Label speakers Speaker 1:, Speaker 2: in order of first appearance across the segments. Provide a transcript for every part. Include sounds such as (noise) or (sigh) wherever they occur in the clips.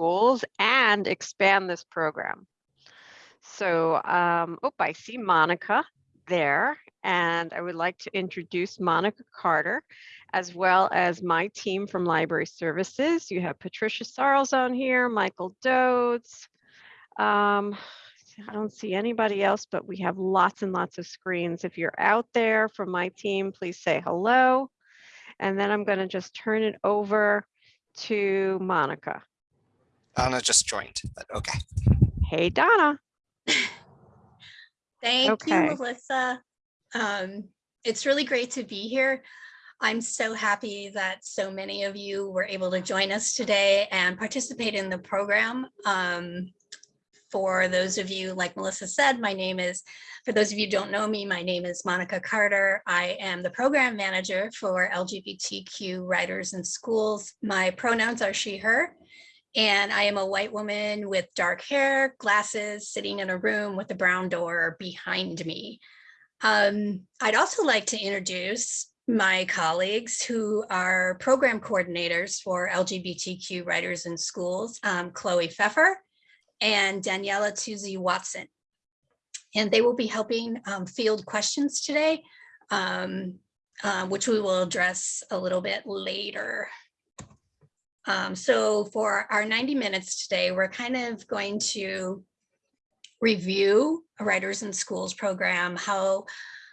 Speaker 1: schools and expand this program. So, um, oh, I see Monica there, and I would like to introduce Monica Carter, as well as my team from Library Services. You have Patricia Sarles on here, Michael Dodes. Um, I don't see anybody else, but we have lots and lots of screens. If you're out there from my team, please say hello. And then I'm going to just turn it over to Monica.
Speaker 2: Donna just joined, but okay.
Speaker 1: Hey, Donna. (laughs)
Speaker 3: Thank
Speaker 1: Okay.
Speaker 3: you, Melissa. Um, it's really great to be here. I'm so happy that so many of you were able to join us today and participate in the program. Um, for those of you, like Melissa said, my name is, for those of you who don't know me, my name is Monica Carter. I am the program manager for LGBTQ writers in schools. My pronouns are she, her. And I am a white woman with dark hair, glasses, sitting in a room with a brown door behind me. Um, I'd also like to introduce my colleagues who are program coordinators for LGBTQ writers in schools, um, Chloe Pfeffer and Daniela Tuzi Watson. And they will be helping um, field questions today, um, uh, which we will address a little bit later. Um, so for our 90 minutes today, we're kind of going to review a Writers in Schools program, how,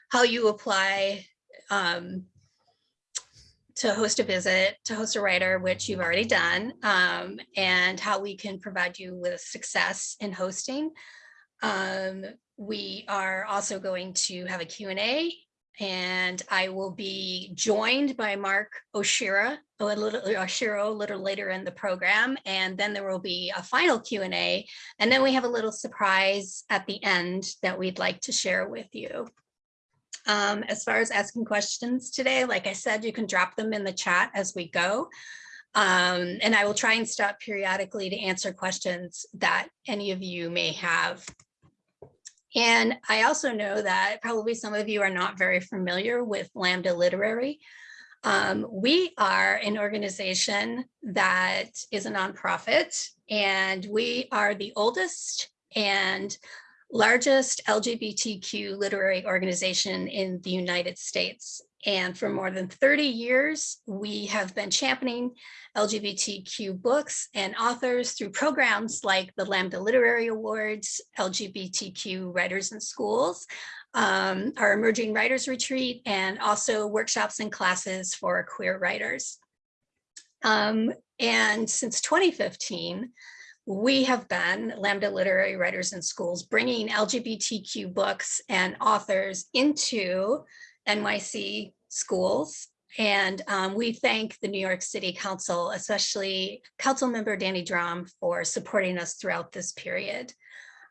Speaker 3: how you apply um, to host a visit, to host a writer, which you've already done, um, and how we can provide you with success in hosting. Um, we are also going to have a Q&A and I will be joined by Mark Oshira, a little Oshiro a little later in the program, and then there will be a final Q&A, and then we have a little surprise at the end that we'd like to share with you. Um, as far as asking questions today, like I said, you can drop them in the chat as we go. Um, and I will try and stop periodically to answer questions that any of you may have. And I also know that probably some of you are not very familiar with Lambda Literary. Um, we are an organization that is a nonprofit and we are the oldest and largest LGBTQ literary organization in the United States. And for more than 30 years, we have been championing LGBTQ books and authors through programs like the Lambda Literary Awards, LGBTQ Writers in Schools, um, our Emerging Writers Retreat, and also workshops and classes for queer writers. Um, and since 2015, we have been Lambda Literary Writers in Schools bringing LGBTQ books and authors into NYC schools. And um, we thank the New York City Council, especially Council Member Danny Dromm for supporting us throughout this period.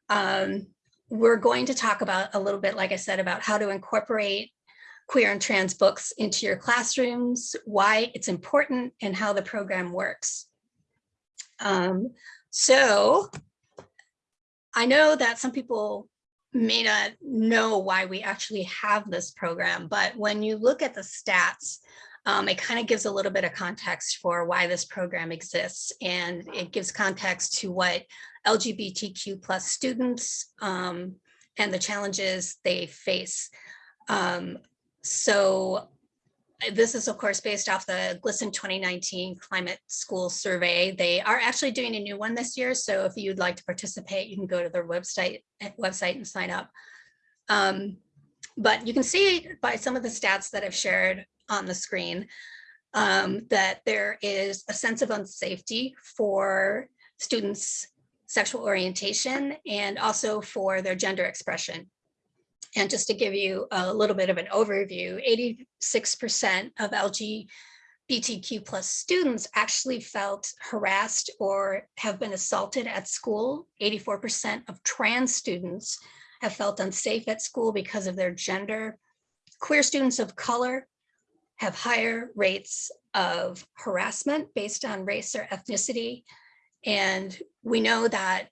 Speaker 3: Um, we're going to talk about a little bit, like I said, about how to incorporate queer and trans books into your classrooms, why it's important and how the program works. Um, so I know that some people may not know why we actually have this program, but when you look at the stats, um, it kind of gives a little bit of context for why this program exists. And it gives context to what LGBTQ plus students um, and the challenges they face. Um, so this is of course based off the GLSEN 2019 climate school survey. They are actually doing a new one this year. So if you'd like to participate, you can go to their website website and sign up. Um, but you can see by some of the stats that I've shared on the screen um, that there is a sense of unsafety for students' sexual orientation and also for their gender expression. And just to give you a little bit of an overview, 86% of LGBTQ plus students actually felt harassed or have been assaulted at school. 84% of trans students have felt unsafe at school because of their gender. Queer students of color have higher rates of harassment based on race or ethnicity. And we know that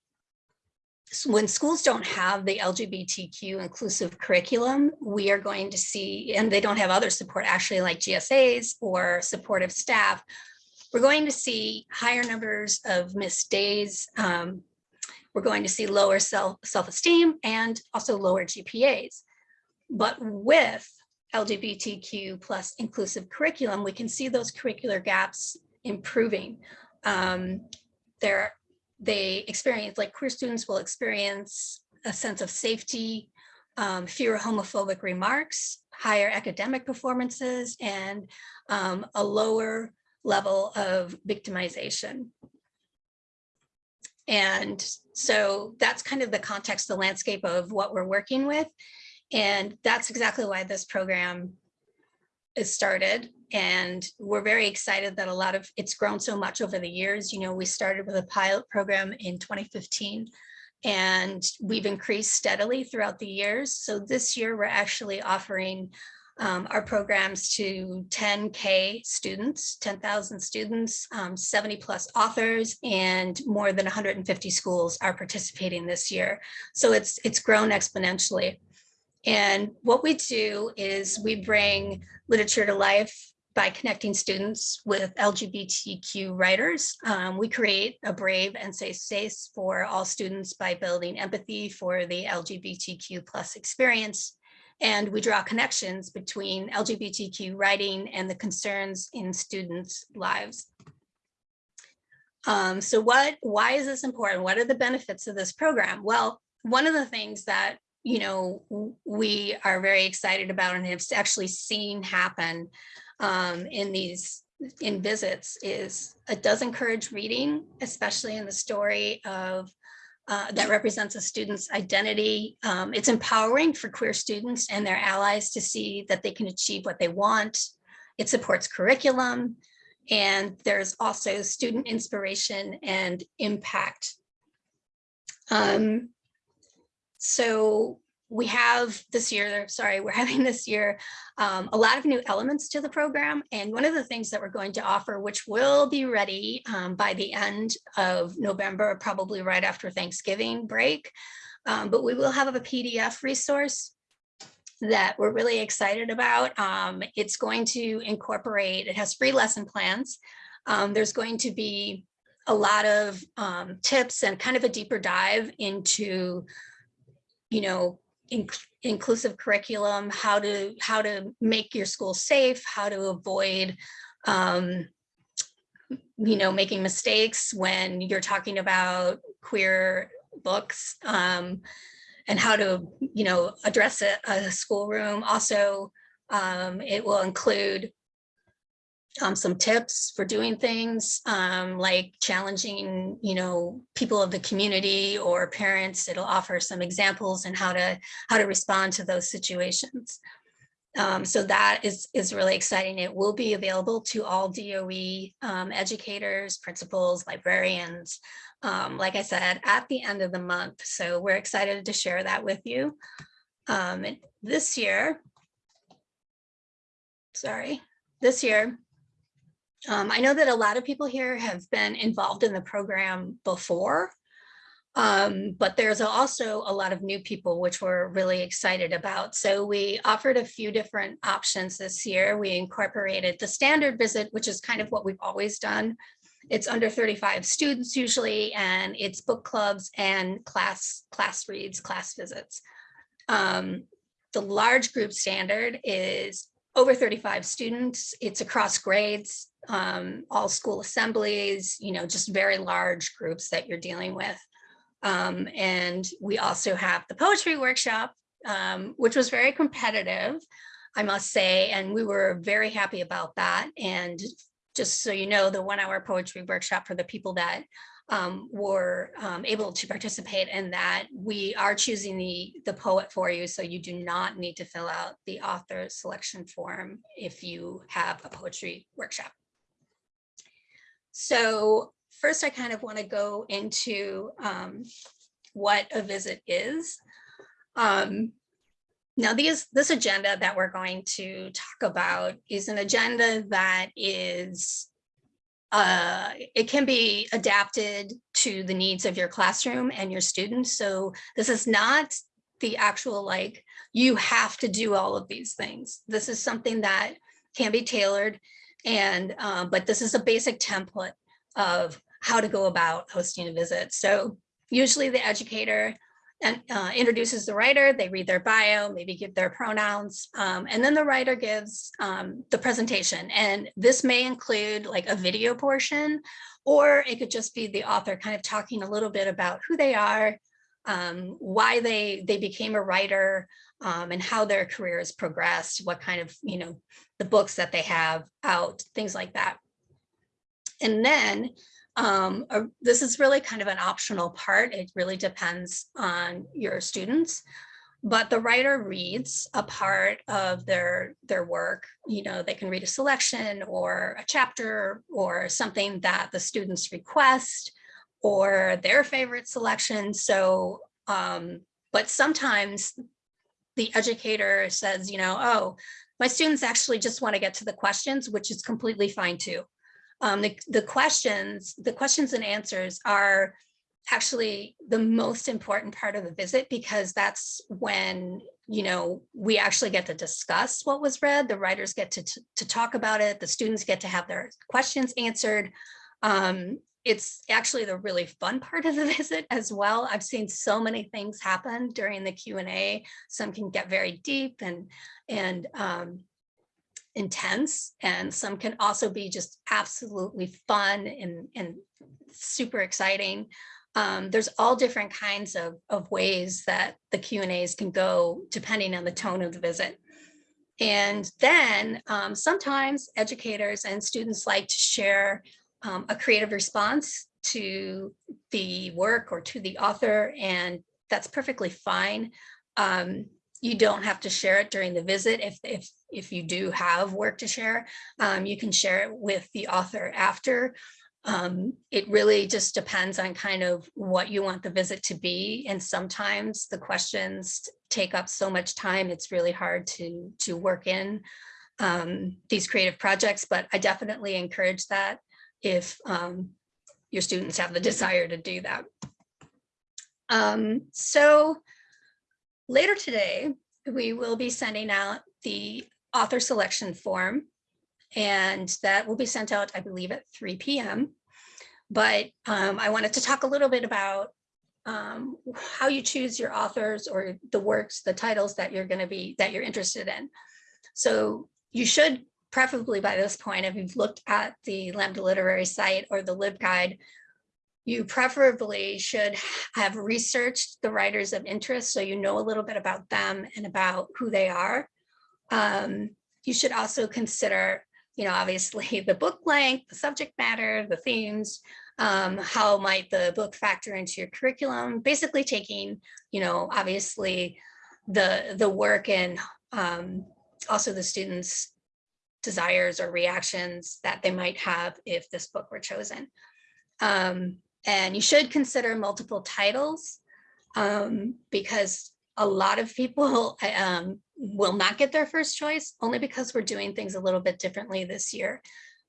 Speaker 3: when schools don't have the LGBTQ inclusive curriculum, we are going to see, and they don't have other support actually like GSAs or supportive staff, we're going to see higher numbers of missed days. Um, we're going to see lower self, self-esteem and also lower GPAs. But with LGBTQ plus inclusive curriculum, we can see those curricular gaps improving. Um, there, they experience, like queer students will experience a sense of safety, um, fewer homophobic remarks, higher academic performances, and um, a lower level of victimization. And so that's kind of the context, the landscape of what we're working with. And that's exactly why this program is started. And we're very excited that a lot of it's grown so much over the years. You know, we started with a pilot program in 2015 and we've increased steadily throughout the years. So this year we're actually offering um, our programs to 10K students, 10,000 students, um, 70 plus authors, and more than 150 schools are participating this year. So it's, it's grown exponentially. And what we do is we bring literature to life by connecting students with LGBTQ writers. Um, we create a brave and safe space for all students by building empathy for the LGBTQ plus experience and we draw connections between LGBTQ writing and the concerns in students' lives. Um, so what, why is this important? What are the benefits of this program? Well, one of the things that, you know, we are very excited about and have actually seen happen um, in these in visits is it does encourage reading, especially in the story of uh, that represents a student's identity. Um, it's empowering for queer students and their allies to see that they can achieve what they want. It supports curriculum. And there's also student inspiration and impact. Um, so we have this year, sorry, we're (laughs) having this year um, a lot of new elements to the program. And one of the things that we're going to offer, which will be ready um, by the end of November, probably right after Thanksgiving break, um, but we will have a PDF resource that we're really excited about. Um, it's going to incorporate, it has free lesson plans. Um, there's going to be a lot of um, tips and kind of a deeper dive into, you know, inc inclusive curriculum, how to how to make your school safe, how to avoid um, you know, making mistakes when you're talking about queer books um, and how to, you know, address a, a schoolroom. Also, um, it will include um, some tips for doing things um, like challenging, you know, people of the community or parents. It'll offer some examples and how to how to respond to those situations. Um, so that is is really exciting. It will be available to all DOE um, educators, principals, librarians, um, like I said, at the end of the month. So we're excited to share that with you. Um, this year, sorry, this year, um, I know that a lot of people here have been involved in the program before, um, but there's also a lot of new people which we're really excited about. So we offered a few different options this year. We incorporated the standard visit, which is kind of what we've always done. It's under 35 students usually, and it's book clubs and class, class reads, class visits. Um, the large group standard is over 35 students. It's across grades, um, all school assemblies, you know, just very large groups that you're dealing with. Um, and we also have the poetry workshop, um, which was very competitive, I must say, and we were very happy about that. And just so you know, the one hour poetry workshop for the people that um, were um, able to participate in that. We are choosing the, the poet for you, so you do not need to fill out the author selection form if you have a poetry workshop. So first, I kind of want to go into um, what a visit is. Um, now, these, this agenda that we're going to talk about is an agenda that is uh, it can be adapted to the needs of your classroom and your students. So this is not the actual like, you have to do all of these things. This is something that can be tailored And, um, but this is a basic template of how to go about hosting a visit. So usually the educator uh, introduces the writer, they read their bio, maybe give their pronouns, um, and then the writer gives um, the presentation. And this may include like a video portion, or it could just be the author kind of talking a little bit about who they are, um, why they they became a writer, um, and how their career has progressed, what kind of, you know, the books that they have out, things like that. And then um, uh, this is really kind of an optional part. It really depends on your students. But the writer reads a part of their, their work. You know, they can read a selection or a chapter or something that the students request or their favorite selection. So, um, but sometimes the educator says, you know, oh, my students actually just want to get to the questions, which is completely fine too. Um, the, the questions, the questions and answers are actually the most important part of the visit because that's when you know we actually get to discuss what was read the writers get to, to, talk about it the students get to have their questions answered um, it's actually the really fun part of the (laughs) visit as well i've seen so many things happen during the Q and A. some can get very deep and and um, intense and some can also be just absolutely fun and, and super exciting. Um, there's all different kinds of, of ways that the Q and A's can go depending on the tone of the visit. And then um, sometimes educators and students like to share um, a creative response to the work or to the author, and that's perfectly fine. Um, you don't have to share it during the visit. If, if, if you do have work to share, um, you can share it with the author after. Um, it really just depends on kind of what you want the visit to be. And sometimes the questions take up so much time, it's really hard to, to work in um, these creative projects, but I definitely encourage that if um, your students have the desire to do that. Um, so Later today, we will be sending out the author selection form and that will be sent out, I believe, at 3 p.m. But um, I wanted to talk a little bit about um, how you choose your authors or the works, the titles that you're going to be, that you're interested in. So you should preferably by this point, if you've looked at the Lambda Literary site or the LibGuide, you preferably should have researched the writers of interest so you know a little bit about them and about who they are. Um, you should also consider, you know, obviously (laughs) the book length, the subject matter, the themes, um, how might the book factor into your curriculum, basically taking, you know, obviously the, the work and um, also the students' desires or reactions that they might have if this book were chosen. Um, and you should consider multiple titles um, because a lot of people (laughs) um, will not get their first choice only because we're doing things a little bit differently this year.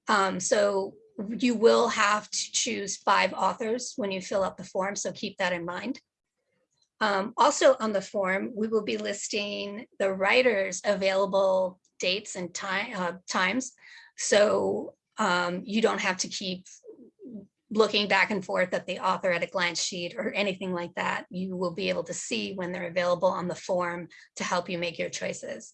Speaker 3: Um, so you will have to choose five authors when you fill out the form, so keep that in mind. Um, also on the form, we will be listing the writers available dates and time uh, times. So um, you don't have to keep looking back and forth at the author at a glance sheet or anything like that, you will be able to see when they're available on the form to help you make your choices.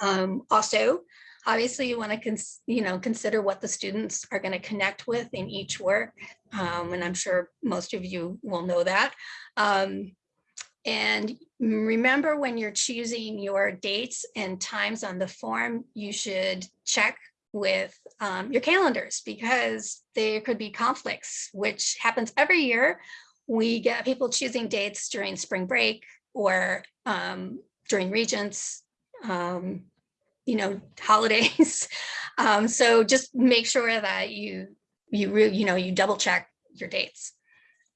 Speaker 3: Um, also, obviously you want to you know consider what the students are going to connect with in each work um, and i'm sure most of you will know that um, and remember when you're choosing your dates and times on the form you should check with um, your calendars because there could be conflicts, which happens every year. We get people choosing dates during spring break or um, during regents, um, you know, (laughs) holidays. Um, so just make sure that you, you, you know, you double check your dates.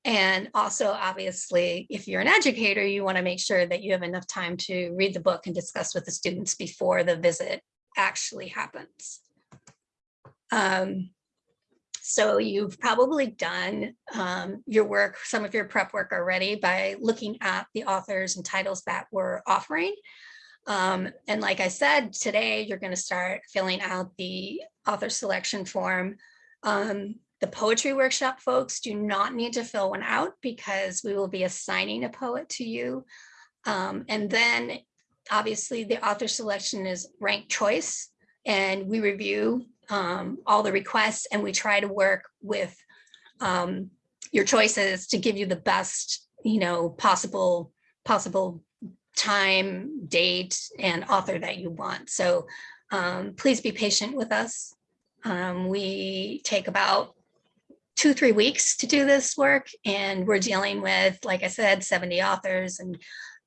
Speaker 3: And also, obviously, if you're an educator, you want to make sure that you have enough time to read the book and discuss with the students before the visit actually happens. Um, so you've probably done um, your work, some of your prep work already by looking at the authors and titles that we're offering. Um, and like I said, today you're going to start filling out the author selection form. Um, the poetry workshop folks do not need to fill one out because we will be assigning a poet to you. Um, and then obviously the author selection is ranked choice and we review um, all the requests and we try to work with um, your choices to give you the best, you know, possible, possible time, date, and author that you want. So um, please be patient with us. Um, we take about two, three weeks to do this work, and we're dealing with, like I said, 70 authors and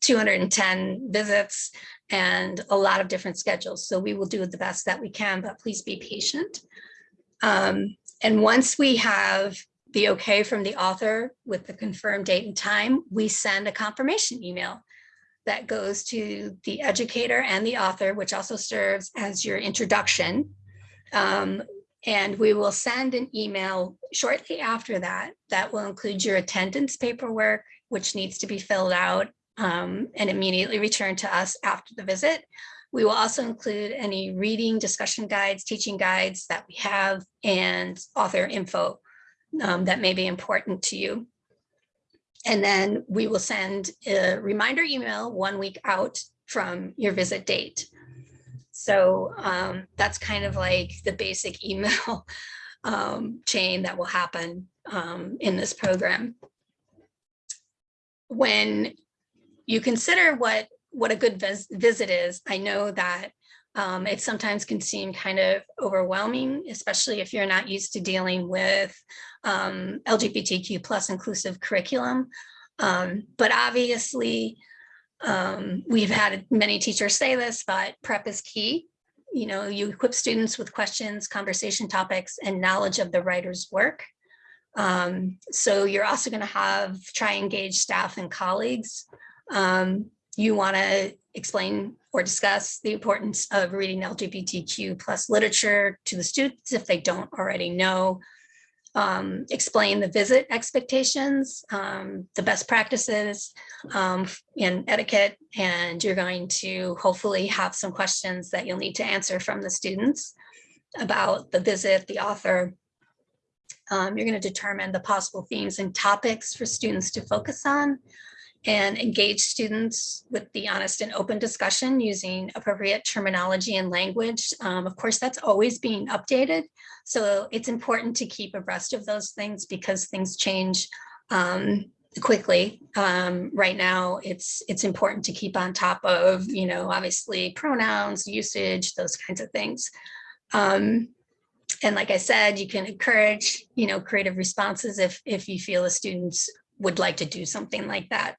Speaker 3: 210 visits and a lot of different schedules. So we will do the best that we can, but please be patient. Um, and once we have the okay from the author with the confirmed date and time, we send a confirmation email that goes to the educator and the author, which also serves as your introduction. Um, and we will send an email shortly after that that will include your attendance paperwork, which needs to be filled out um, and immediately returned to us after the visit. We will also include any reading discussion guides, teaching guides that we have and author info um, that may be important to you. And then we will send a reminder email one week out from your visit date. So um, that's kind of like the basic (laughs) email um, chain that will happen um, in this program. When you consider what what a good vis visit is, I know that um, it sometimes can seem kind of overwhelming, especially if you're not used to dealing with um, LGBTQ plus inclusive curriculum. Um, but obviously, um, we've had many teachers say this, but prep is key. You know, you equip students with questions, conversation topics, and knowledge of the writer's work. Um, so you're also going to have try engage staff and colleagues. Um, you want to explain or discuss the importance of reading LGBTQ plus literature to the students if they don't already know. Um, explain the visit expectations, um, the best practices um, in etiquette, and you're going to hopefully have some questions that you'll need to answer from the students about the visit, the author. Um, you're going to determine the possible themes and topics for students to focus on and engage students with the honest and open discussion using appropriate terminology and language. Um, of course, that's always being updated. So it's important to keep abreast of those things because things change um, quickly. Um, right now, it's it's important to keep on top of, you know, obviously pronouns, usage, those kinds of things. Um, and like I said, you can encourage, you know, creative responses if if you feel the students would like to do something like that.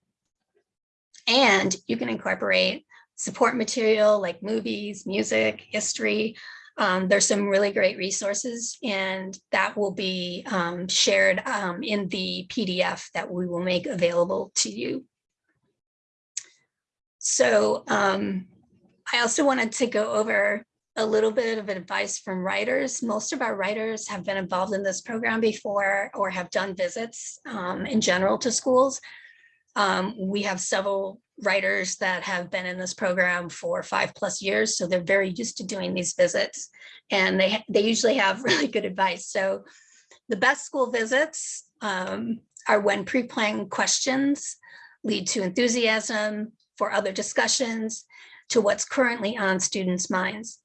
Speaker 3: And you can incorporate support material like movies, music, history. Um, there's some really great resources and that will be um, shared um, in the PDF that we will make available to you. So um, I also wanted to go over a little bit of advice from writers. Most of our writers have been involved in this program before or have done visits um, in general to schools. Um, we have several writers that have been in this program for five plus years, so they're very used to doing these visits, and they they usually have (laughs) really good advice. So the best school visits um, are when pre-planned questions lead to enthusiasm for other discussions to what's currently on students' minds.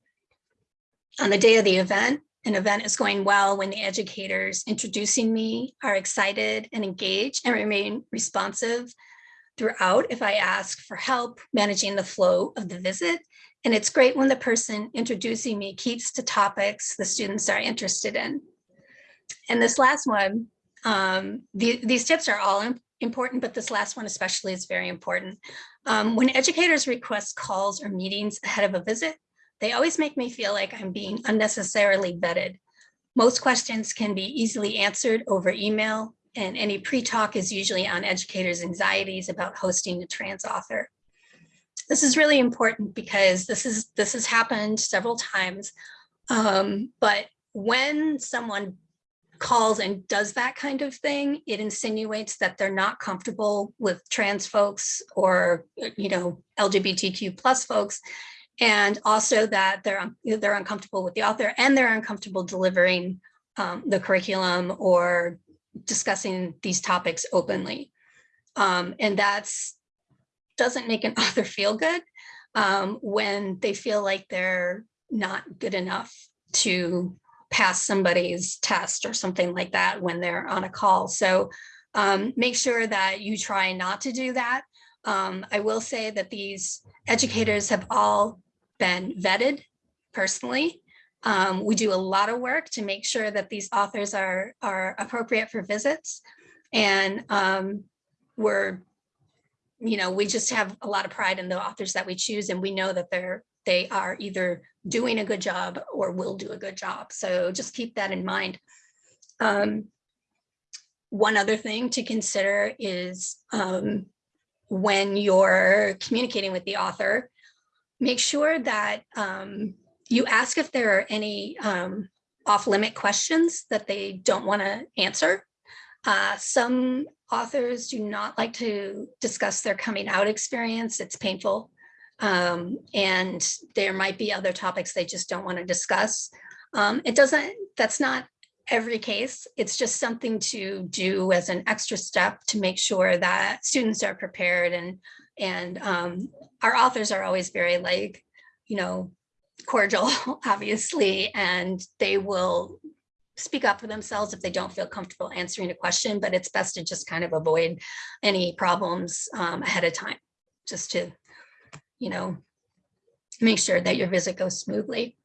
Speaker 3: On the day of the event, an event is going well when the educators introducing me are excited and engaged and remain responsive throughout if I ask for help managing the flow of the visit. And it's great when the person introducing me keeps to topics the students are interested in. And this last one, um, the, these tips are all important, but this last one especially is very important. Um, when educators request calls or meetings ahead of a visit, they always make me feel like I'm being unnecessarily vetted. Most questions can be easily answered over email, and any pre-talk is usually on educators' anxieties about hosting a trans author. This is really important because this is this has happened several times, um, but when someone calls and does that kind of thing, it insinuates that they're not comfortable with trans folks or, you know, LGBTQ plus folks. And also that they're, they're uncomfortable with the author and they're uncomfortable delivering um, the curriculum or discussing these topics openly. Um, and that's, doesn't make an (laughs) author feel good um, when they feel like they're not good enough to pass somebody's test or something like that when they're on a call. So um, make sure that you try not to do that. Um, I will say that these educators have all been vetted personally. Um, we do a lot of work to make sure that these authors are, are appropriate for visits. And um, we're, you know, we just have a lot of pride in the authors that we choose and we know that they're, they are either doing a good job or will do a good job. So just keep that in mind. Um, one other thing to consider is um, when you're communicating with the author, make sure that um, you ask if there are any um, off-limit questions that they don't want to answer. Uh, some authors do not like to discuss their coming out experience. It's painful. Um, and there might be other topics they just don't want to discuss. Um, it doesn't, that's not every case. It's just something to do as an extra step to make sure that students are prepared and and um, our authors are always very like, you know, cordial, (laughs) obviously, and they will speak up for themselves if they don't feel comfortable answering a question, but it's best to just kind of avoid any problems um, ahead of time, just to, you know, make sure that your visit goes smoothly.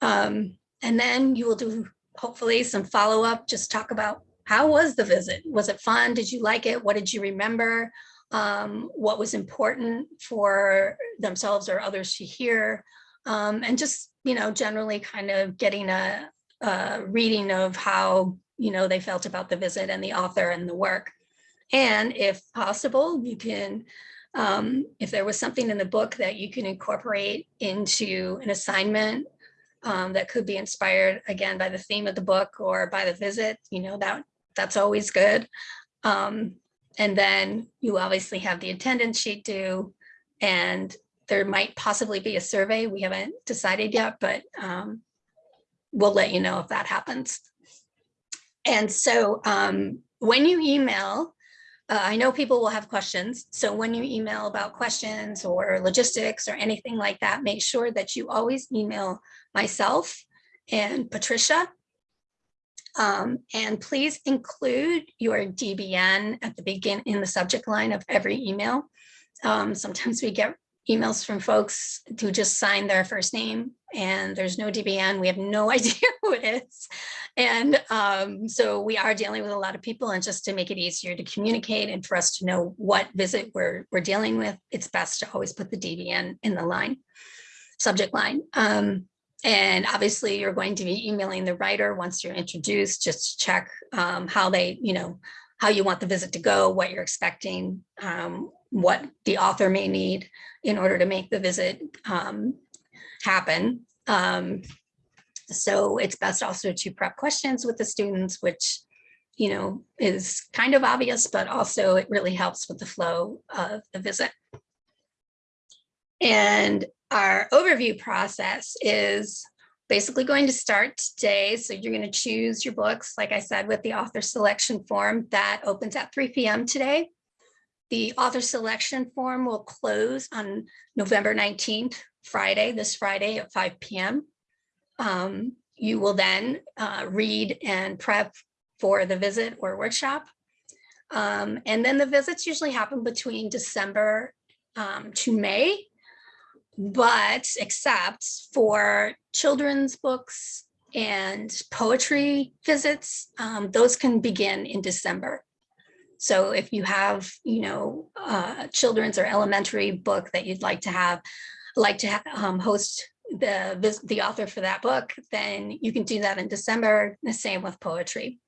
Speaker 3: Um, and then you will do hopefully some follow-up, just talk about how was the visit? Was it fun? Did you like it? What did you remember? Um, what was important for themselves or others to hear? Um, and just, you know, generally kind of getting a, a reading of how, you know, they felt about the visit and the author and the work. And if possible, you can, um, if there was something in the book that you can incorporate into an assignment um, that could be inspired again by the theme of the book or by the visit, you know, that that's always good. Um, and then you obviously have the attendance sheet due and there might possibly be a survey. We haven't decided yet, but um, we'll let you know if that happens. And so um, when you email, uh, I know people will have questions. So when you email about questions or logistics or anything like that, make sure that you always email myself and Patricia. Um, and please include your DBN at the begin in the subject line of every email. Um, sometimes we get emails from folks who just sign their first name and there's no DBN. We have no (laughs) idea who it is. And um, so we are dealing with a lot of people and just to make it easier to communicate and for us to know what visit we're, we're dealing with, it's best to always put the DBN in the line, subject line. Um, and obviously you're going to be emailing the writer once you're introduced, just to check um, how they, you know, how you want the visit to go, what you're expecting, um, what the author may need in order to make the visit um, happen. Um, so it's best also to prep questions with the students, which, you know, is kind of obvious, but also it really helps with the flow of the visit. And our overview process is basically going to start today. So you're going to choose your books, like I said, with the author selection form that opens at 3 p.m. today. The author selection form will close on November 19th, Friday, this Friday at 5 p.m. Um, you will then uh, read and prep for the visit or workshop. Um, and then the visits usually happen between December um, to May, but except for children's books and poetry visits, um, those can begin in December. So if you have, you know, uh, children's or elementary book that you'd like to have, like to um, host the the author for that book, then you can do that in December. The same with poetry.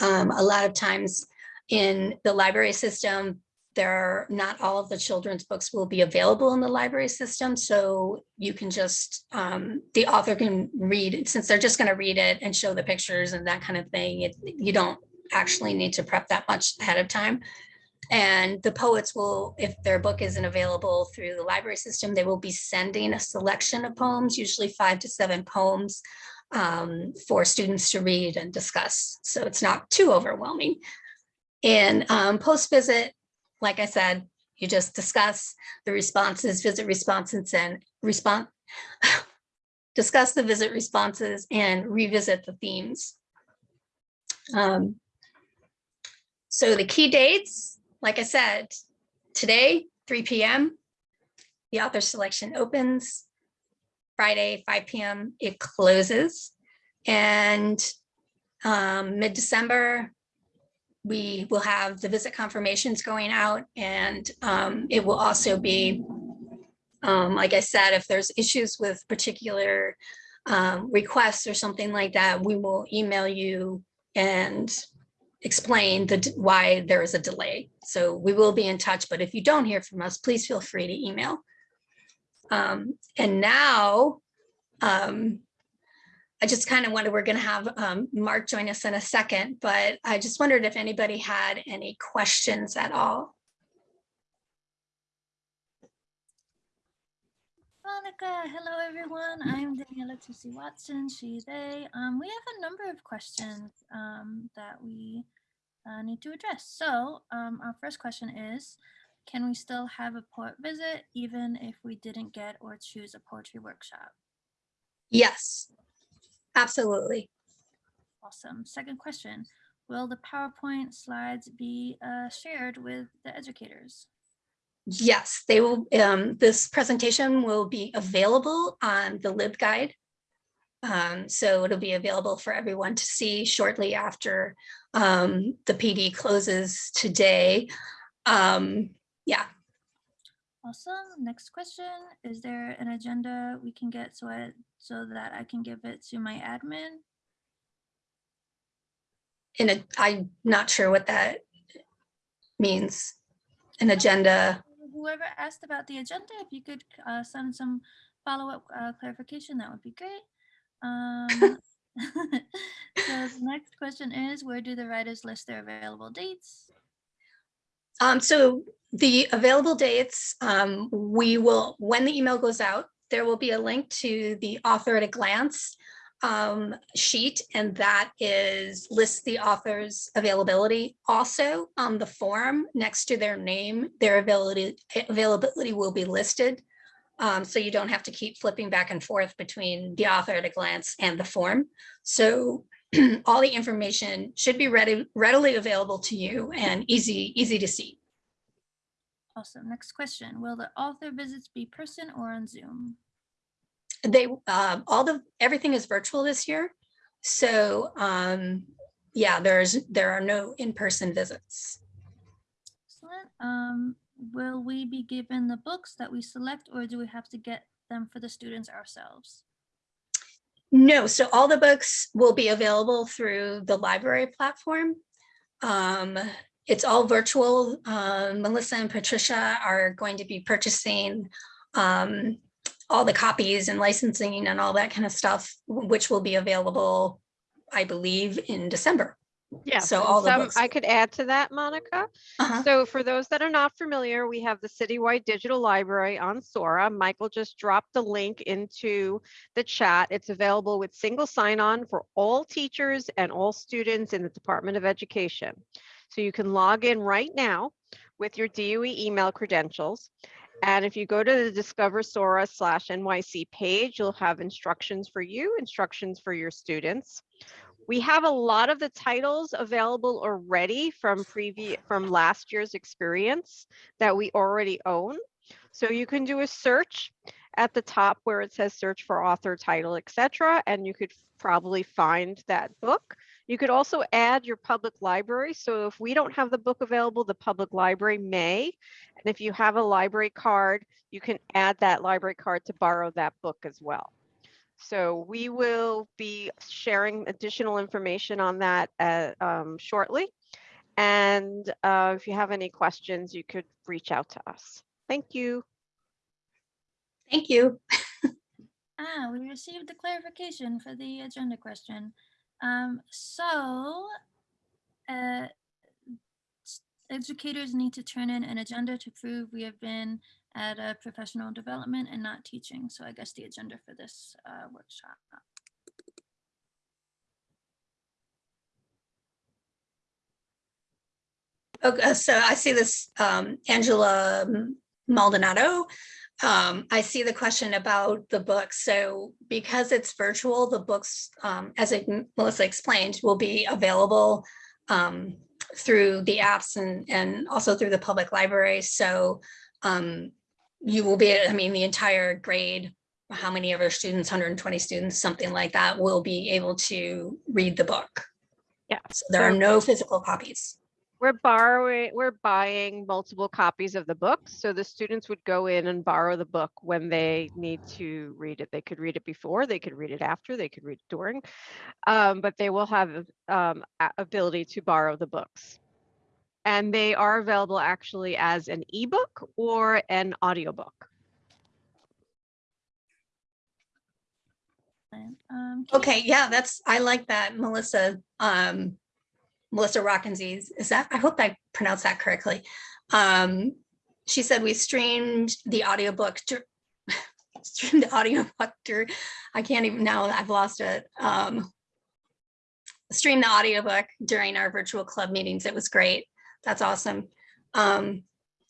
Speaker 3: Um, a lot of times in the library system, there are not all of the children's books will be available in the library system. So you can just, um, the author can read, since they're just going to read it and show the pictures and that kind of thing. It, you don't actually need to prep that much ahead of time. And the poets will, if their book isn't available through the library system, they will be sending a selection of poems, usually five to seven poems um, for students to read and discuss. So it's not too overwhelming. And um, post-visit, like I said, you just discuss the responses, visit responses and respond, (sighs) discuss the visit responses and revisit the themes. Um, so the key dates, like I said, today, 3 p.m., the author selection opens. Friday, 5 p.m., it closes. And um, mid-December, we will have the visit confirmations going out and um, it will also be, um, like I said, if there's issues with particular um, requests or something like that, we will email you and explain the why there is a delay. So we will be in touch, but if you don't hear from us, please feel free to email. Um, and now, um, I just kind of wondered, we're going to have um, Mark join us in a second, but I just wondered if anybody had any questions at all.
Speaker 4: Monica, hello everyone. I'm Daniela Tusi Watson, she, they. Um, we have a number of questions um, that we uh, need to address. So um, our first question is, can we still have a poet visit even if we didn't get or choose a poetry workshop?
Speaker 3: Yes, absolutely.
Speaker 4: Awesome. Second question, will the PowerPoint slides be uh, shared with the educators?
Speaker 3: Yes, they will, um, this presentation will be available on the LibGuide. Um, so it'll be available for everyone to see shortly after um, the PD closes today. Um, yeah,
Speaker 4: Awesome. Next question, is there an agenda we can get so I, so that I can give it to my admin?
Speaker 3: in a, I'm not sure what that means. An agenda.
Speaker 4: Whoever asked about the agenda, if you could uh, send some follow-up uh, clarification, that would be great. Um, (laughs) (laughs) so the next question is, where do the writers list their available dates?
Speaker 3: Um, so the available dates, um, we will, when the email goes out, there will be a link to the author at a glance um, sheet, and that is lists the author's availability. Also on the form next to their name, their availability availability will be listed. Um, so you don't have to keep flipping back and forth between the author at a glance and the form. So (clears throat) all the information should be ready, readily available to you and easy, easy to see.
Speaker 4: Awesome. Next question, will the author visits be person or on Zoom?
Speaker 3: They, uh, all the, everything is virtual this year. So, um, yeah, there's, there are no in-person visits.
Speaker 4: Excellent. Um, will we be given the books that we select or do we have to get them for the students ourselves?
Speaker 3: No, so all the books will be available through the library platform. Um, it's all virtual. Um, Melissa and Patricia are going to be purchasing um, all the copies and licensing and all that kind of stuff, which will be available, I believe, in December.
Speaker 1: Yeah,
Speaker 3: So all
Speaker 1: some-. I could add to that, Monica.
Speaker 3: Uh-huh.
Speaker 1: So for those that are not familiar, we have the Citywide Digital Library on Sora. Michael just dropped the link into the chat. It's available with single sign-on for all teachers and all students in the Department of Education. So you can log in right now with your DOE email credentials. And if you go to the Discover Sora slash NYC page, you'll have instructions for you, instructions for your students. We have a lot of the titles available already from previous from last year's experience that we already own. So you can do a search at the top where it says search for author, title, etc. And you could probably find that book. You could also add your public library. So if we don't have the book available, the public library may. And if you have a library card, you can add that library card to borrow that book as well. So we will be sharing additional information on that uh, um, shortly. And uh, if you have any questions, you could reach out to us. Thank you.
Speaker 3: Thank you. (laughs)
Speaker 4: Ah, we received the clarification for the agenda question. Um, so, uh, educators need to turn in an agenda to prove we have been at a professional development and not teaching. So I guess the agenda for this uh, workshop.
Speaker 3: Okay, so I see this, um, Angela Maldonado. Um, I see the question about the books. So because it's virtual, the books, um, as Melissa explained, will be available um, through the apps and, and also through the public library. So um, you will be, I mean, the entire grade, how many of our students, 120 students, something like that, will be able to read the book.
Speaker 1: Yeah,
Speaker 3: So there are no physical copies.
Speaker 1: We're borrowing, we're buying multiple copies of the book. So the students would go in and borrow the book when they need to read it. They could read it before, they could read it after, they could read it during. Um, but they will have um, ability to borrow the books. And they are available actually as an ebook or an audiobook.
Speaker 4: Um,
Speaker 3: Okay, yeah, that's, I like that, Melissa, um, Melissa Rockenzies, is that, I hope I pronounced that correctly. Um, she said we streamed the audiobook, dur- (laughs) streamed the audiobook, dur- I can't even, now I've lost it. Um, streamed the audiobook during our virtual club meetings. It was great. That's awesome. Um,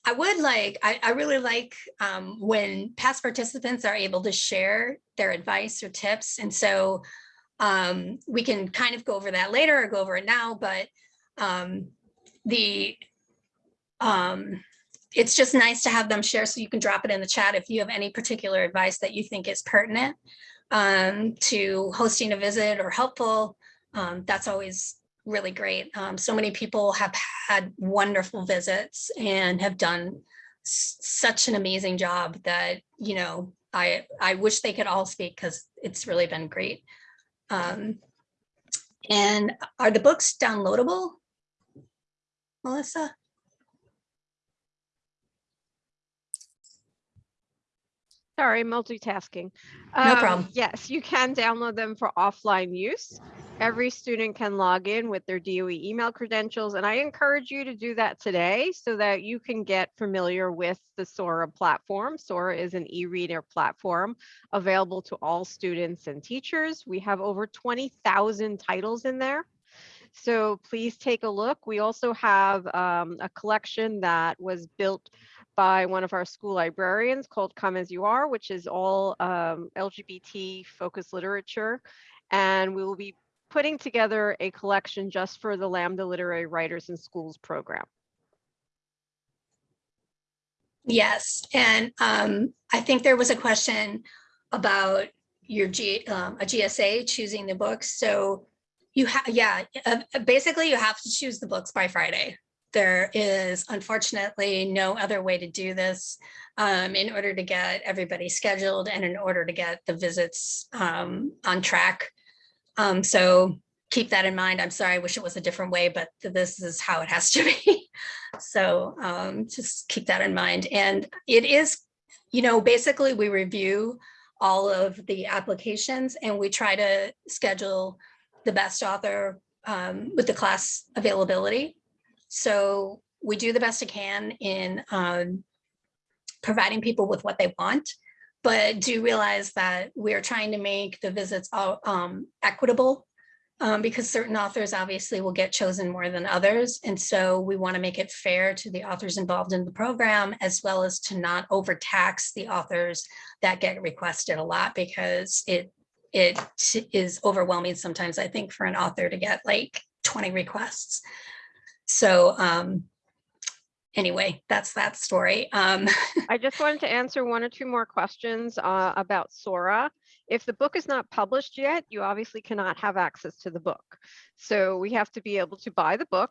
Speaker 3: I would like, I, I really like um, when past participants are able to share their advice or tips. And so um, we can kind of go over that later or go over it now, but um, the um, it's just nice to have them share so you can drop it in the chat if you have any particular advice that you think is pertinent um, to hosting a visit or helpful. That's always really great. Um, so many people have had wonderful visits and have done such an amazing job that, you know, I, I wish they could all speak because it's really been great. Um, and are the books downloadable? Melissa?
Speaker 1: Sorry, multitasking.
Speaker 3: No
Speaker 1: Um,
Speaker 3: problem.
Speaker 1: Yes, you can download them for offline use. Every student can log in with their DOE email credentials, and I encourage you to do that today so that you can get familiar with the Sora platform. Sora is an e-reader platform available to all students and teachers. We have over 20,000 titles in there. So please take a look. We also have um, a collection that was built by one of our school librarians called Come As You Are, which is all um, LGBT focused literature. And we will be putting together a collection just for the Lambda Literary Writers in Schools program.
Speaker 3: Yes, and um, I think there was a question about your G, um, a GSA choosing the books. So you have, yeah, uh, basically you have to choose the books by Friday. There is unfortunately no other way to do this um, in order to get everybody scheduled and in order to get the visits um, on track. Um, so keep that in mind. I'm sorry, I wish it was a different way, but this is how it has to (laughs) be. So um, just keep that in mind. And it is, you know, basically we review all of the applications and we try to schedule the best author um, with the class availability. So we do the best it can in um, providing people with what they want, but do realize that we're trying to make the visits all um, equitable um, because certain authors obviously will get chosen more than others. And so we want to make it fair to the authors involved in the program, as well as to not overtax the authors that get requested a lot because it it is overwhelming sometimes, I think, for an author to get like 20 requests. So um, anyway, that's that story. Um, (laughs)
Speaker 1: I just wanted to answer one or two more questions uh, about Sora. If the book is not published yet, you obviously cannot have access to the book. So we have to be able to buy the book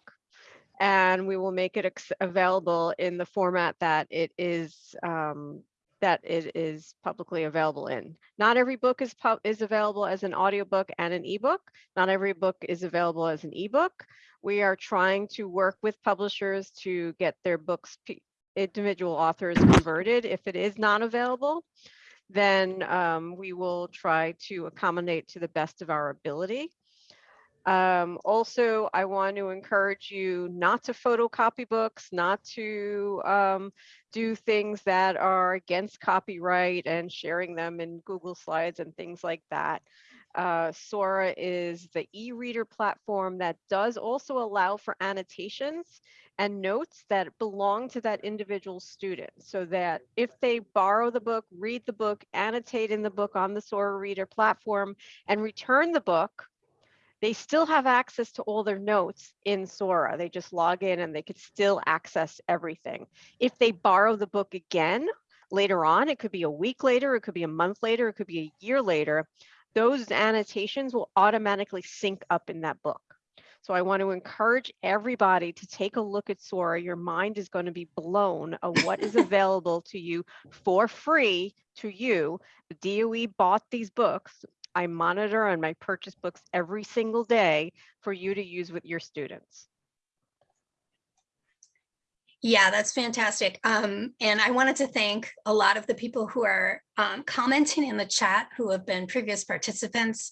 Speaker 1: and we will make it available in the format that it is um, that it is publicly available in. Not every book is is available as an audiobook and an ebook. Not every book is available as an ebook. We are trying to work with publishers to get their books individual authors converted. If it is not available, then um, we will try to accommodate to the best of our ability. Um, also, I want to encourage you not to photocopy books, not to um, do things that are against copyright and sharing them in Google Slides and things like that. Uh, Sora is the e-reader platform that does also allow for annotations and notes that belong to that individual student so that if they borrow the book, read the book, annotate in the book on the Sora Reader platform and return the book, they still have access to all their notes in Sora. They just log in and they could still access everything. If they borrow the book again later on, it could be a week later, it could be a month later, it could be a year later, those annotations will automatically sync up in that book. So I want to encourage everybody to take a look at Sora. Your mind is going to be blown of what is (laughs) available to you for free to you. The DOE bought these books. I monitor and my purchase books every single day for you to use with your students.
Speaker 3: Yeah, that's fantastic. Um, and I wanted to thank a lot of the people who are um, commenting in the chat who have been previous participants.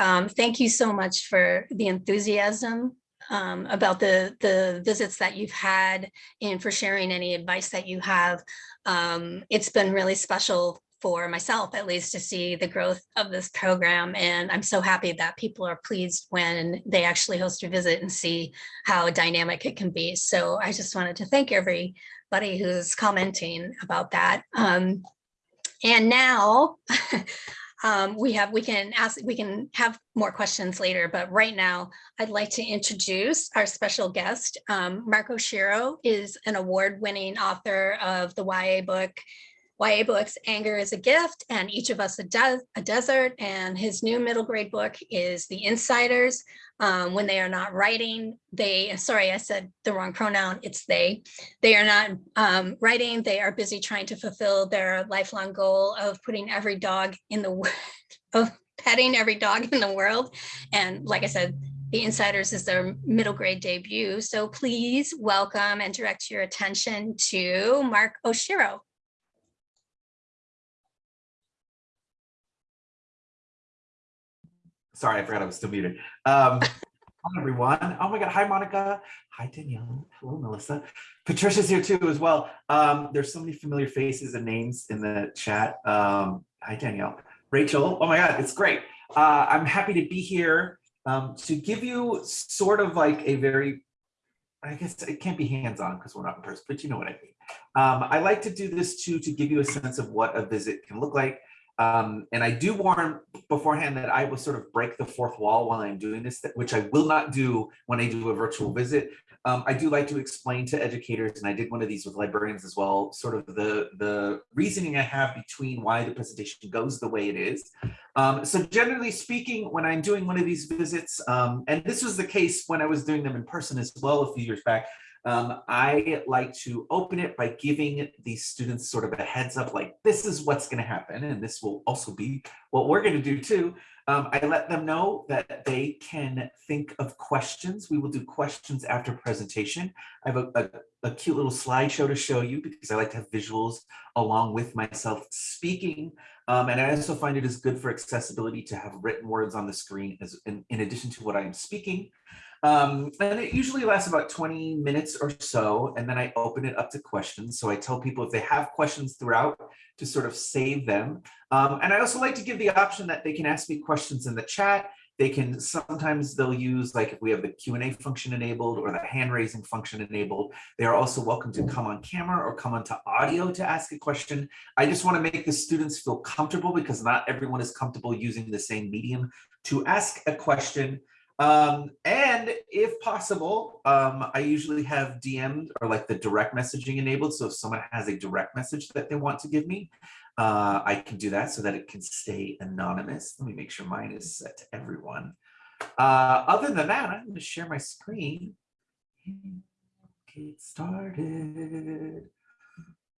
Speaker 3: Um, thank you so much for the enthusiasm um, about the, the visits that you've had and for sharing any advice that you have. Um, it's been really special for myself, at least, to see the growth of this program. And I'm so happy that people are pleased when they actually host a visit and see how dynamic it can be. So I just wanted to thank everybody who's commenting about that. Um, and now (laughs) um, we have we can ask we can have more questions later, but right now I'd like to introduce our special guest. Um, Mark Oshiro is an award-winning author of the YA book YA books, Anger is a Gift, and Each of Us a, De a Desert. And his new middle grade book is The Insiders. Um, when they are not writing, they, sorry, I said the wrong pronoun, it's they. They are not um, writing, they are busy trying to fulfill their lifelong goal of putting every dog in the, (laughs) of petting every dog in the world. And like I said, the Insiders is their middle grade debut. So please welcome and direct your attention to Mark Oshiro.
Speaker 5: Sorry, I forgot I was still muted. Um, hi, everyone. Oh my God. Hi, Monica. Hi, Danielle. Hello, Melissa. Patricia's here too as well. Um, there's so many familiar faces and names in the chat. Um, hi, Danielle. Rachel. Oh my God, it's great. Uh, I'm happy to be here um, to give you sort of like a very, I guess it can't be hands-on because we're not in person, but you know what I mean. Um, I like to do this too to give you a sense of what a visit can look like. Um, and I do warn beforehand that I will sort of break the fourth wall while I'm doing this, which I will not do when I do a virtual visit. Um, I do like to explain to educators, and I did one of these with librarians as well, sort of the, the reasoning I have between why the presentation goes the way it is. Um, so generally speaking, when I'm doing one of these visits, um, and this was the case when I was doing them in person as well a few years back, um, I like to open it by giving the students sort of a heads up, like this is what's going to happen. And this will also be what we're going to do too. Um, I let them know that they can think of questions. We will do questions after presentation. I have a, a, a cute little slideshow to show you because I like to have visuals along with myself speaking. Um, and I also find it is good for accessibility to have written words on the screen as in, in addition to what I'm speaking. Um, and it usually lasts about 20 minutes or so, and then I open it up to questions. So I tell people if they have questions throughout to sort of save them. Um, and I also like to give the option that they can ask me questions in the chat. They can, sometimes they'll use like if we have the Q&A function enabled or the hand raising function enabled, they are also welcome to come on camera or come onto audio to ask a question. I just wanna make the students feel comfortable because not everyone is comfortable using the same medium to ask a question. Um, and if possible, um, I usually have DM'd or like the direct messaging enabled. So if someone has a direct message that they want to give me, uh, I can do that so that it can stay anonymous. Let me make sure mine is set to everyone. Uh, other than that, I'm going to share my screen. Get started.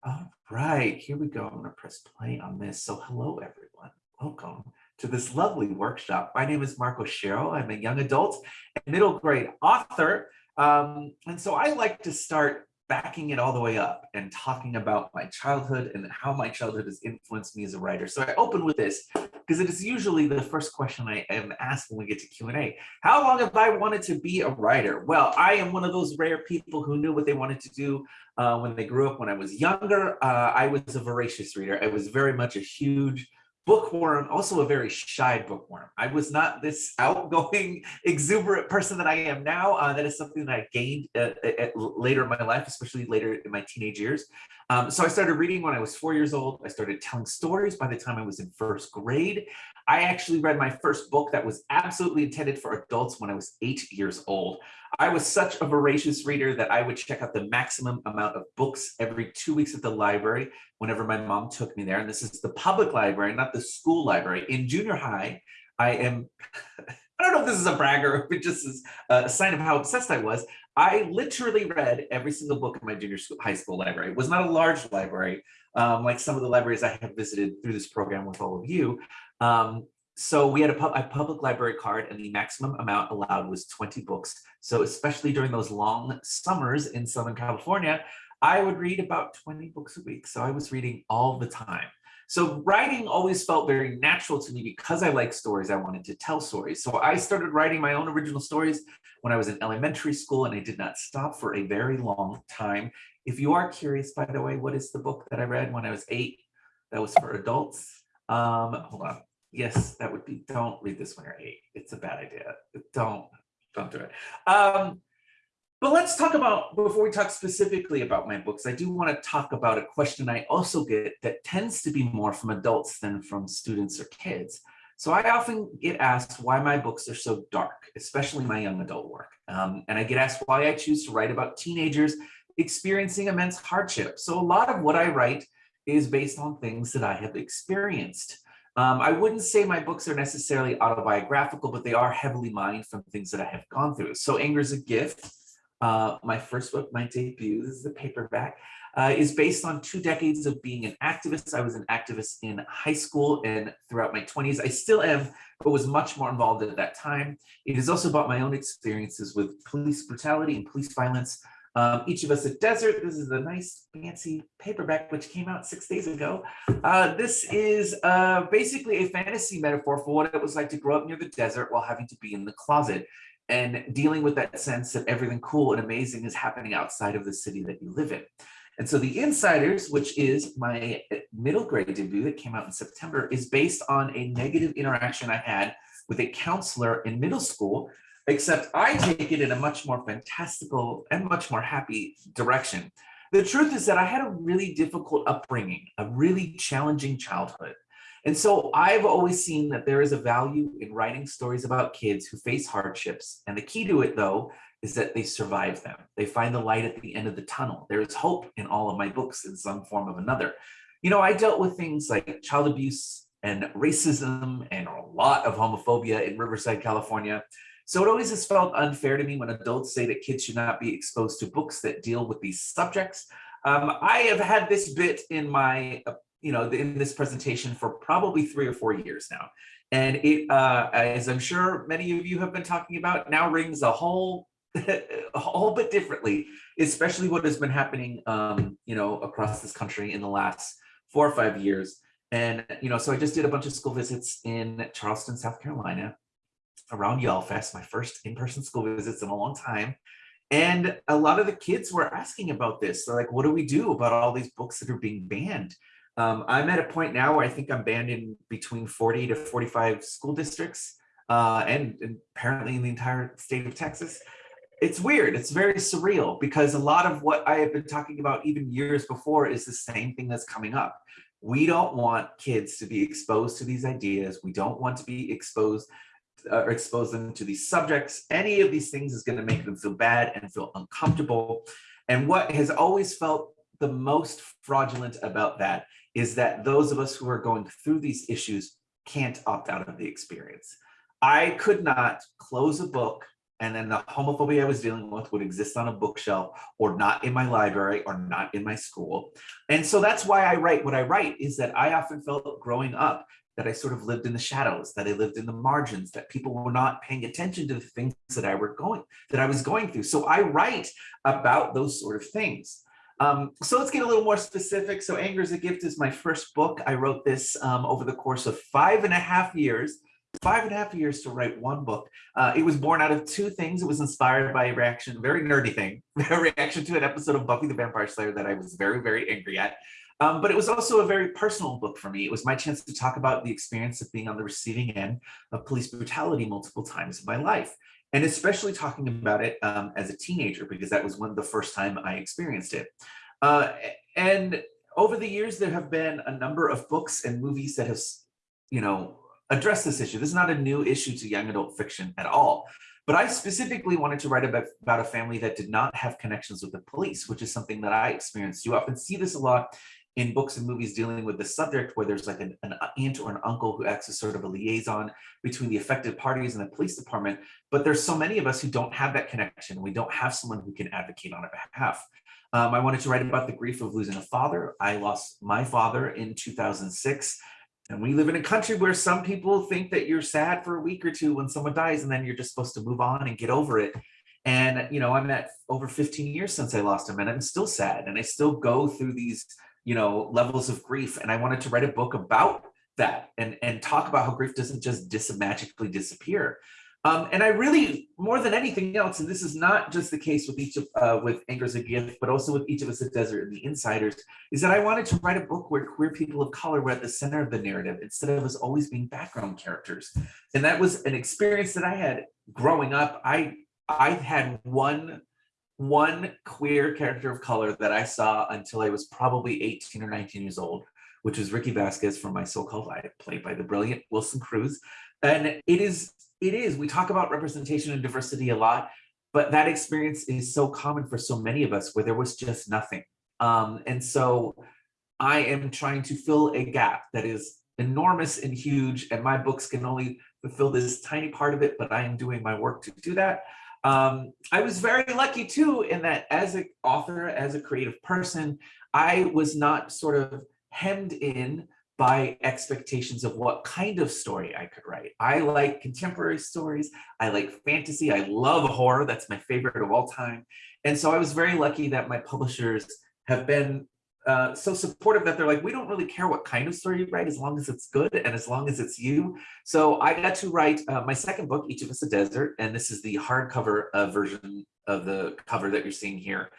Speaker 5: All right, here we go. I'm gonna press play on this. So hello, everyone. Welcome to this lovely workshop. My name is Mark Oshiro. I'm a young adult and middle grade author. Um, and so I like to start backing it all the way up and talking about my childhood and how my childhood has influenced me as a writer. So I open with this because it is usually the first question I am asked when we get to Q&A. How long have I wanted to be a writer? Well, I am one of those rare people who knew what they wanted to do uh, when they grew up. When I was younger, uh, I was a voracious reader. I was very much a huge bookworm, also a very shy bookworm. I was not this (laughs) outgoing, exuberant person that I am now. Uh, that is something that I gained at, at later in my life, especially later in my teenage years. Um, so I started reading when I was four years old. I started telling stories by the time I was in first grade. I actually read my first book that was absolutely intended for adults when I was eight years old. I was such a voracious reader that I would check out the maximum amount of books every two weeks at the library whenever my mom took me there. And this is the public library, not the school library. In junior high, I am, (laughs) I don't know if this is a brag or (laughs) if it just is a sign of how obsessed I was. I literally read every single book in my junior school, high school library. It was not a large library, um, like some of the libraries I have visited through this program with all of you. Um, so we had a, pub a, public library card and the maximum amount allowed was 20 books. So especially during those long summers in Southern California, I would read about 20 books a week. So I was reading all the time. So writing always felt very natural to me because I like stories. I wanted to tell stories. So I started writing my own original stories when I was in elementary school and I did not stop for a very long time. If you are curious, by the way, what is the book that I read when I was eight? That was for adults. Um, hold on. Yes, that would be, don't read this when you're eight. It's a bad idea. Don't, don't do it. Um, but let's talk about, before we talk specifically about my books, I do want to talk about a question I also get that tends to be more from adults than from students or kids. So I often get asked why my books are so dark, especially my young adult work. Um, and I get asked why I choose to write about teenagers experiencing immense hardship. So a lot of what I write is based on things that I have experienced. Um, I wouldn't say my books are necessarily autobiographical, but they are heavily mined from things that I have gone through. So Anger is a Gift, uh, my first book, my debut, this is a paperback, uh, is based on two decades of being an activist. I was an activist in high school and throughout my 20s. I still am, but was much more involved at that time. It is also about my own experiences with police brutality and police violence um, each of us a desert. This is a nice fancy paperback which came out six days ago. Uh, this is uh, basically a fantasy metaphor for what it was like to grow up near the desert while having to be in the closet and dealing with that sense that everything cool and amazing is happening outside of the city that you live in. And so The Insiders, which is my eh, middle grade debut that came out in September, is based on a negative interaction I had with a counselor in middle school except I take it in a much more fantastical and much more happy direction. The truth is that I had a really difficult upbringing, a really challenging childhood. And so I've always seen that there is a value in writing stories about kids who face hardships. And the key to it, though, is that they survive them. They find the light at the end of the tunnel. There is hope in all of my books in some form of another. You know, I dealt with things like child abuse and racism and a lot of homophobia in Riverside, California. So it always has felt unfair to me when adults say that kids should not be exposed to books that deal with these subjects. Um, I have had this bit in my, you know, in this presentation for probably three or four years now. And it, uh, as I'm sure many of you have been talking about, now rings a whole, (laughs) a whole bit differently, especially what has been happening, um, you know, across this country in the last four or five years. And, you know, so I just did a bunch of school visits in Charleston, South Carolina, around YALLFest, my first in-person school visits in a long time. And a lot of the kids were asking about this. They're like, what do we do about all these books that are being banned? Um, I'm at a point now where I think I'm banned in between 40 to 45 school districts uh, and, and apparently in the entire state of Texas. It's weird. It's very surreal because a lot of what I have been talking about even years before is the same thing that's coming up. We don't want kids to be exposed to these ideas. We don't want to be exposed uh, or expose them to these subjects. Any of these things is going to make them feel bad and feel uncomfortable. And what has always felt the most fraudulent about that is that those of us who are going through these issues can't opt out of the experience. I could not close a book and then the homophobia I was dealing with would exist on a bookshelf or not in my library or not in my school. And so that's why I write what I write is that I often felt growing up that I sort of lived in the shadows, that I lived in the margins, that people were not paying attention to the things that I were going, that I was going through. So I write about those sort of things. Um, so let's get a little more specific. So Anger is a Gift is my first book. I wrote this um, over the course of five and a half years five and a half years to write one book. Uh, it was born out of two things. It was inspired by a reaction, very nerdy thing, (laughs) a reaction to an episode of Buffy the Vampire Slayer that I was very, very angry at. Um, but it was also a very personal book for me. It was my chance to talk about the experience of being on the receiving end of police brutality multiple times in my life. And especially talking about it um, as a teenager, because that was one of the first time I experienced it. Uh, and over the years, there have been a number of books and movies that have, you know, addressed this issue. This is not a new issue to young adult fiction at all. But I specifically wanted to write about, about a family that did not have connections with the police, which is something that I experienced. You often see this a lot in books and movies dealing with the subject where there's like an, an, aunt or an uncle who acts as sort of a liaison between the affected parties and the police department. But there's so many of us who don't have that connection. We don't have someone who can advocate on our behalf. Um, I wanted to write about the grief of losing a father. I lost my father in 2006. And we live in a country where some people think that you're sad for a week or two when someone dies and then you're just supposed to move on and get over it. And, you know, I'm at over 15 years since I lost him and I'm still sad and I still go through these, you know, levels of grief. And I wanted to write a book about that and, and talk about how grief doesn't just dis magically disappear. Um, and I really, more than anything else, and this is not just the case with each of uh, with Anger is a Gift, but also with each of us at Desert and the Insiders, is that I wanted to write a book where queer people of color were at the center of the narrative instead of us always being background characters. And that was an experience that I had growing up. I I had one one queer character of color that I saw until I was probably 18 or 19 years old, which was Rickie Vasquez from My So-Called Life, played by the brilliant Wilson Cruz. And it is it is. We talk about representation and diversity a lot, but that experience is so common for so many of us where there was just nothing. Um, and so I am trying to fill a gap that is enormous and huge, and my books can only fulfill this tiny part of it, but I am doing my work to do that. Um, I was very lucky too in that as an author, as a creative person, I was not sort of hemmed in by expectations of what kind of story I could write. I like contemporary stories. I like fantasy. I love horror. That's my favorite of all time. And so I was very lucky that my publishers have been uh, so supportive that they're like, we don't really care what kind of story you write as long as it's good and as long as it's you. So I got to write uh, my second book, Each of Us a Desert, and this is the hardcover uh, version of the cover that you're seeing here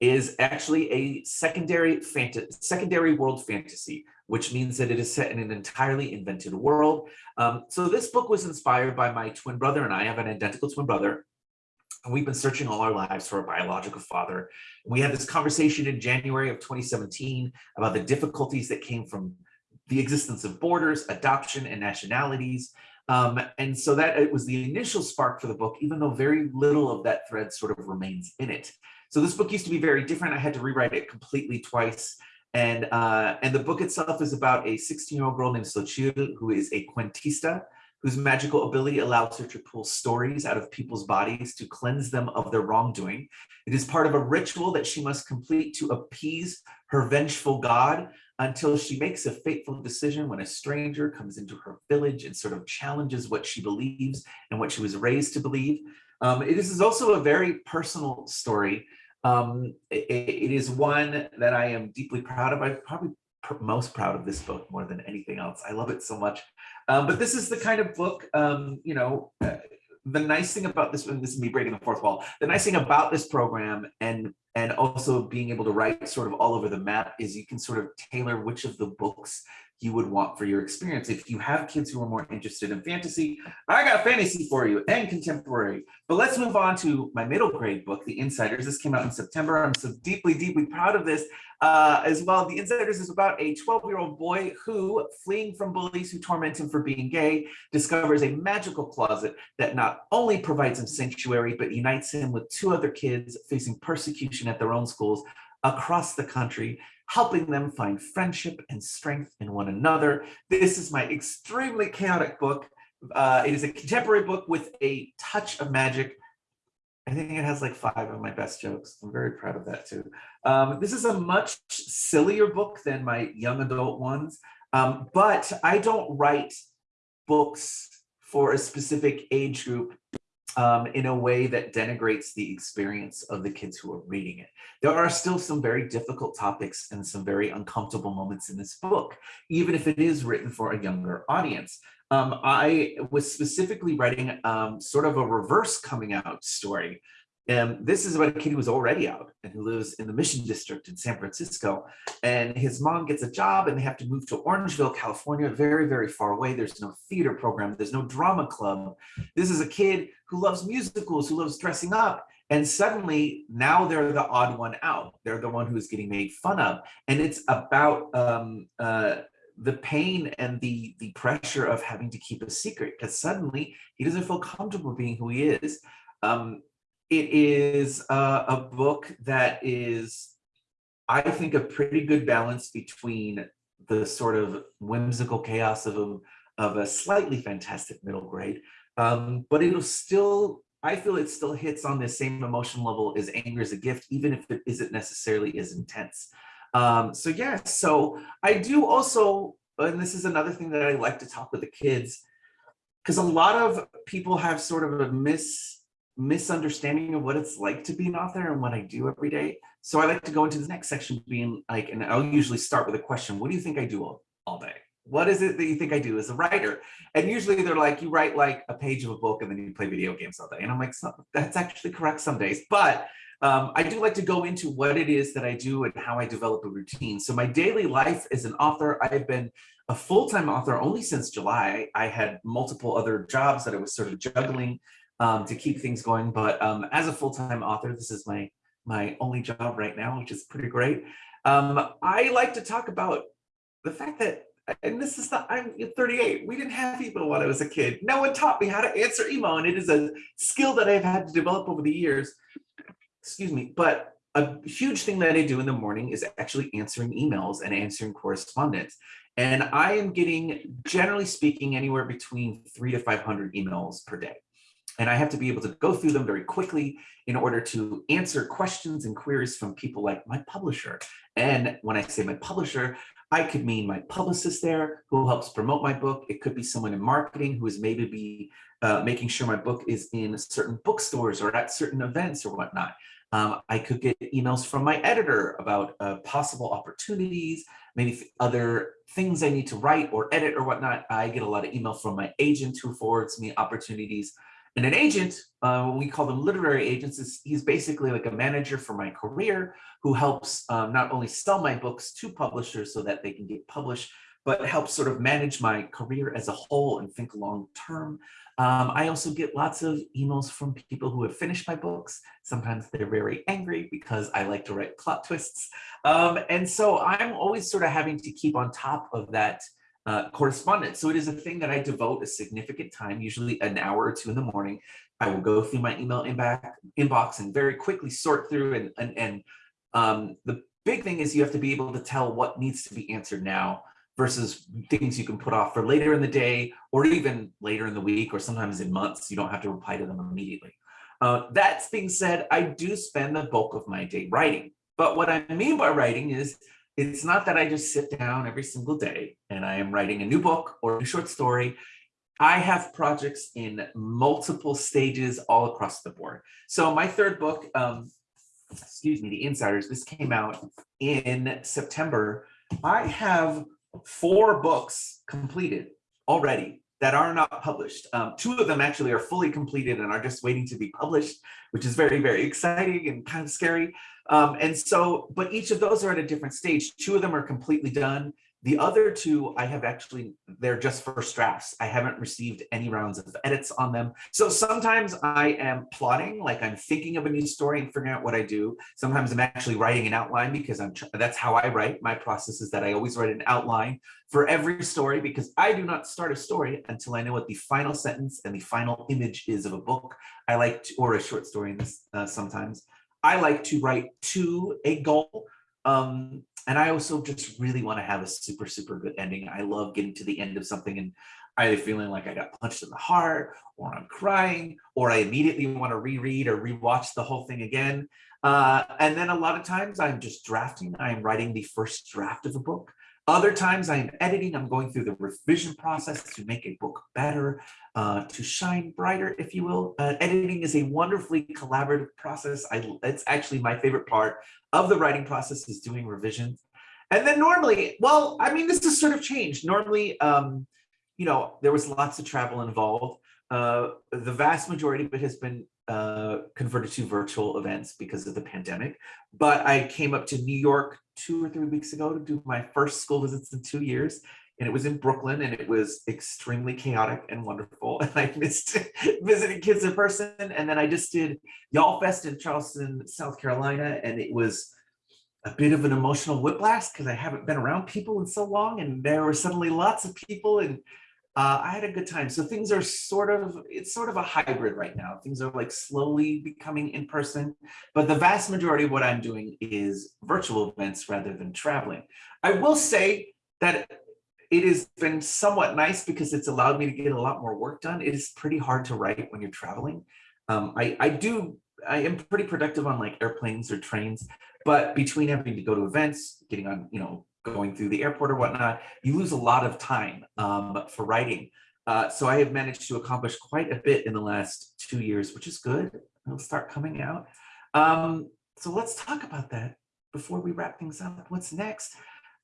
Speaker 5: is actually a secondary fantasy, secondary world fantasy, which means that it is set in an entirely invented world. Um, so this book was inspired by my twin brother and I have an identical twin brother. We've been searching all our lives for a biological father. We had this conversation in January of 2017 about the difficulties that came from the existence of borders, adoption, and nationalities. Um, and so that it was the initial spark for the book, even though very little of that thread sort of remains in it. So this book used to be very different. I had to rewrite it completely twice. And, uh, and the book itself is about a 16-year-old girl named Xochitl, who is a cuentista, whose magical ability allows her to pull stories out of people's bodies to cleanse them of their wrongdoing. It is part of a ritual that she must complete to appease her vengeful god until she makes a fateful decision when a stranger comes into her village and sort of challenges what she believes and what she was raised to believe. Um, is also a very personal story um, it, it is one that I am deeply proud of. I'm probably pr most proud of this book more than anything else. I love it so much. Um, but this is the kind of book, um, you know, uh, the nice thing about this, and this is me breaking the fourth wall, the nice thing about this program and and also being able to write sort of all over the map is you can sort of tailor which of the books you would want for your experience. If you have kids who are more interested in fantasy, I got fantasy for you and contemporary. But let's move on to my middle grade book, The Insiders. This came out in September. I'm so deeply, deeply proud of this uh, as well. The Insiders is about a 12-year-old boy who, fleeing from bullies who torment him for being gay, discovers a magical closet that not only provides him sanctuary, but unites him with two other kids facing persecution at their own schools across the country helping them find friendship and strength in one another. This is my extremely chaotic book. Uh, it is a contemporary book with a touch of magic. I think it has like five of my best jokes. I'm very proud of that too. Um, this is a much sillier book than my young adult ones, um, but I don't write books for a specific age group um, in a way that denigrates the experience of the kids who are reading it. There are still some very difficult topics and some very uncomfortable moments in this book, even if it is written for a younger audience. Um, I was specifically writing um, sort of a reverse coming out story. And this is about a kid who's already out and who lives in the Mission District in San Francisco. And his mom gets a job and they have to move to Orangevale, California, very, very far away. There's no theater program, there's no drama club. This is a kid who loves musicals, who loves dressing up. And suddenly now they're the odd one out. They're the one who's getting made fun of. And it's about um, uh, the pain and the the pressure of having to keep a secret because suddenly he doesn't feel comfortable being who he is. Um, it is uh, a book that is, I think, a pretty good balance between the sort of whimsical chaos of a, of a slightly fantastic middle grade, um, but it'll still, I feel it still hits on the same emotion level as Anger is a Gift, even if it isn't necessarily as intense. Um, so yeah, so I do also, and this is another thing that I like to talk with the kids, because a lot of people have sort of a mis misunderstanding of what it's like to be an author and what I do every day. So I like to go into the next section being like, and I'll usually start with a question. What do you think I do all, all day? What is it that you think I do as a writer? And usually they're like, you write like a page of a book and then you play video games all day. And I'm like, that's actually correct some days. But um, I do like to go into what it is that I do and how I develop a routine. So my daily life as an author, I've been a full-time author only since July. I had multiple other jobs that I was sort of juggling um, to keep things going. But um, as a full-time author, this is my my only job right now, which is pretty great. Um, I like to talk about the fact that, and this is not, I'm 38, we didn't have email when I was a kid. No one taught me how to answer email, and it is a skill that I've had to develop over the years. Excuse me, but a huge thing that I do in the morning is actually answering emails and answering correspondence. And I am getting, generally speaking, anywhere between three to 500 emails per day. And I have to be able to go through them very quickly in order to answer questions and queries from people like my publisher. And when I say my publisher, I could mean my publicist there who helps promote my book. It could be someone in marketing who is maybe be uh, making sure my book is in certain bookstores or at certain events or whatnot. Um, I could get emails from my editor about uh, possible opportunities, maybe other things I need to write or edit or whatnot. I get a lot of email from my agent who forwards me opportunities and an agent, uh, we call them literary agents, is he's basically like a manager for my career who helps um, not only sell my books to publishers so that they can get published, but helps sort of manage my career as a whole and think long term. Um, I also get lots of emails from people who have finished my books. Sometimes they're very angry because I like to write plot twists. Um, and so I'm always sort of having to keep on top of that uh, correspondence. So it is a thing that I devote a significant time, usually an hour or two in the morning. I will go through my email inbox and very quickly sort through and, and, and um, the big thing is you have to be able to tell what needs to be answered now versus things you can put off for later in the day or even later in the week or sometimes in months. You don't have to reply to them immediately. Uh, that being said, I do spend the bulk of my day writing. But what I mean by writing is it's not that I just sit down every single day and I am writing a new book or a short story. I have projects in multiple stages all across the board. So my third book, um, excuse me, The Insiders, this came out in September. I have four books completed already that are not published. Um, two of them actually are fully completed and are just waiting to be published, which is very, very exciting and kind of scary. Um, and so, but each of those are at a different stage. Two of them are completely done. The other two, I have actually, they're just first drafts. I haven't received any rounds of edits on them. So sometimes I am plotting, like I'm thinking of a new story and figuring out what I do. Sometimes I'm actually writing an outline because I'm that's how I write. My process is that I always write an outline for every story because I do not start a story until I know what the final sentence and the final image is of a book. I like to, or a short story this uh, sometimes. I like to write to a goal. Um, And I also just really want to have a super, super good ending. I love getting to the end of something and either feeling like I got punched in the heart or I'm crying or I immediately want to reread or rewatch the whole thing again. Uh, and then a lot of times I'm just drafting, I'm writing the first draft of a book. Other times I'm editing, I'm going through the revision process to make a book better, uh, to shine brighter, if you will. Uh, editing is a wonderfully collaborative process. I, it's actually my favorite part of the writing process is doing revisions. And then normally, well, I mean, this has sort of changed. Normally, um, you know, there was lots of travel involved. Uh, the vast majority of it has been uh, converted to virtual events because of the pandemic. But I came up to New York two or three weeks ago to do my first school visits in two years. And it was in Brooklyn and it was extremely chaotic and wonderful. (laughs) And I missed (laughs) visiting kids in person. And then I just did YALLFest in Charleston, South Carolina. And it was a bit of an emotional whiplash because I haven't been around people in so long. And there were suddenly lots of people and uh, I had a good time. So things are sort of, it's sort of a hybrid right now. Things are like slowly becoming in person, but the vast majority of what I'm doing is virtual events rather than traveling. I will say that it has been somewhat nice because it's allowed me to get a lot more work done. It is pretty hard to write when you're traveling. Um, I, I do, I am pretty productive on like airplanes or trains, but between having to go to events, getting on, you know, going through the airport or whatnot, you lose a lot of time um, for writing. Uh, so I have managed to accomplish quite a bit in the last two years, which is good. It'll start coming out. Um, so let's talk about that before we wrap things up. What's next?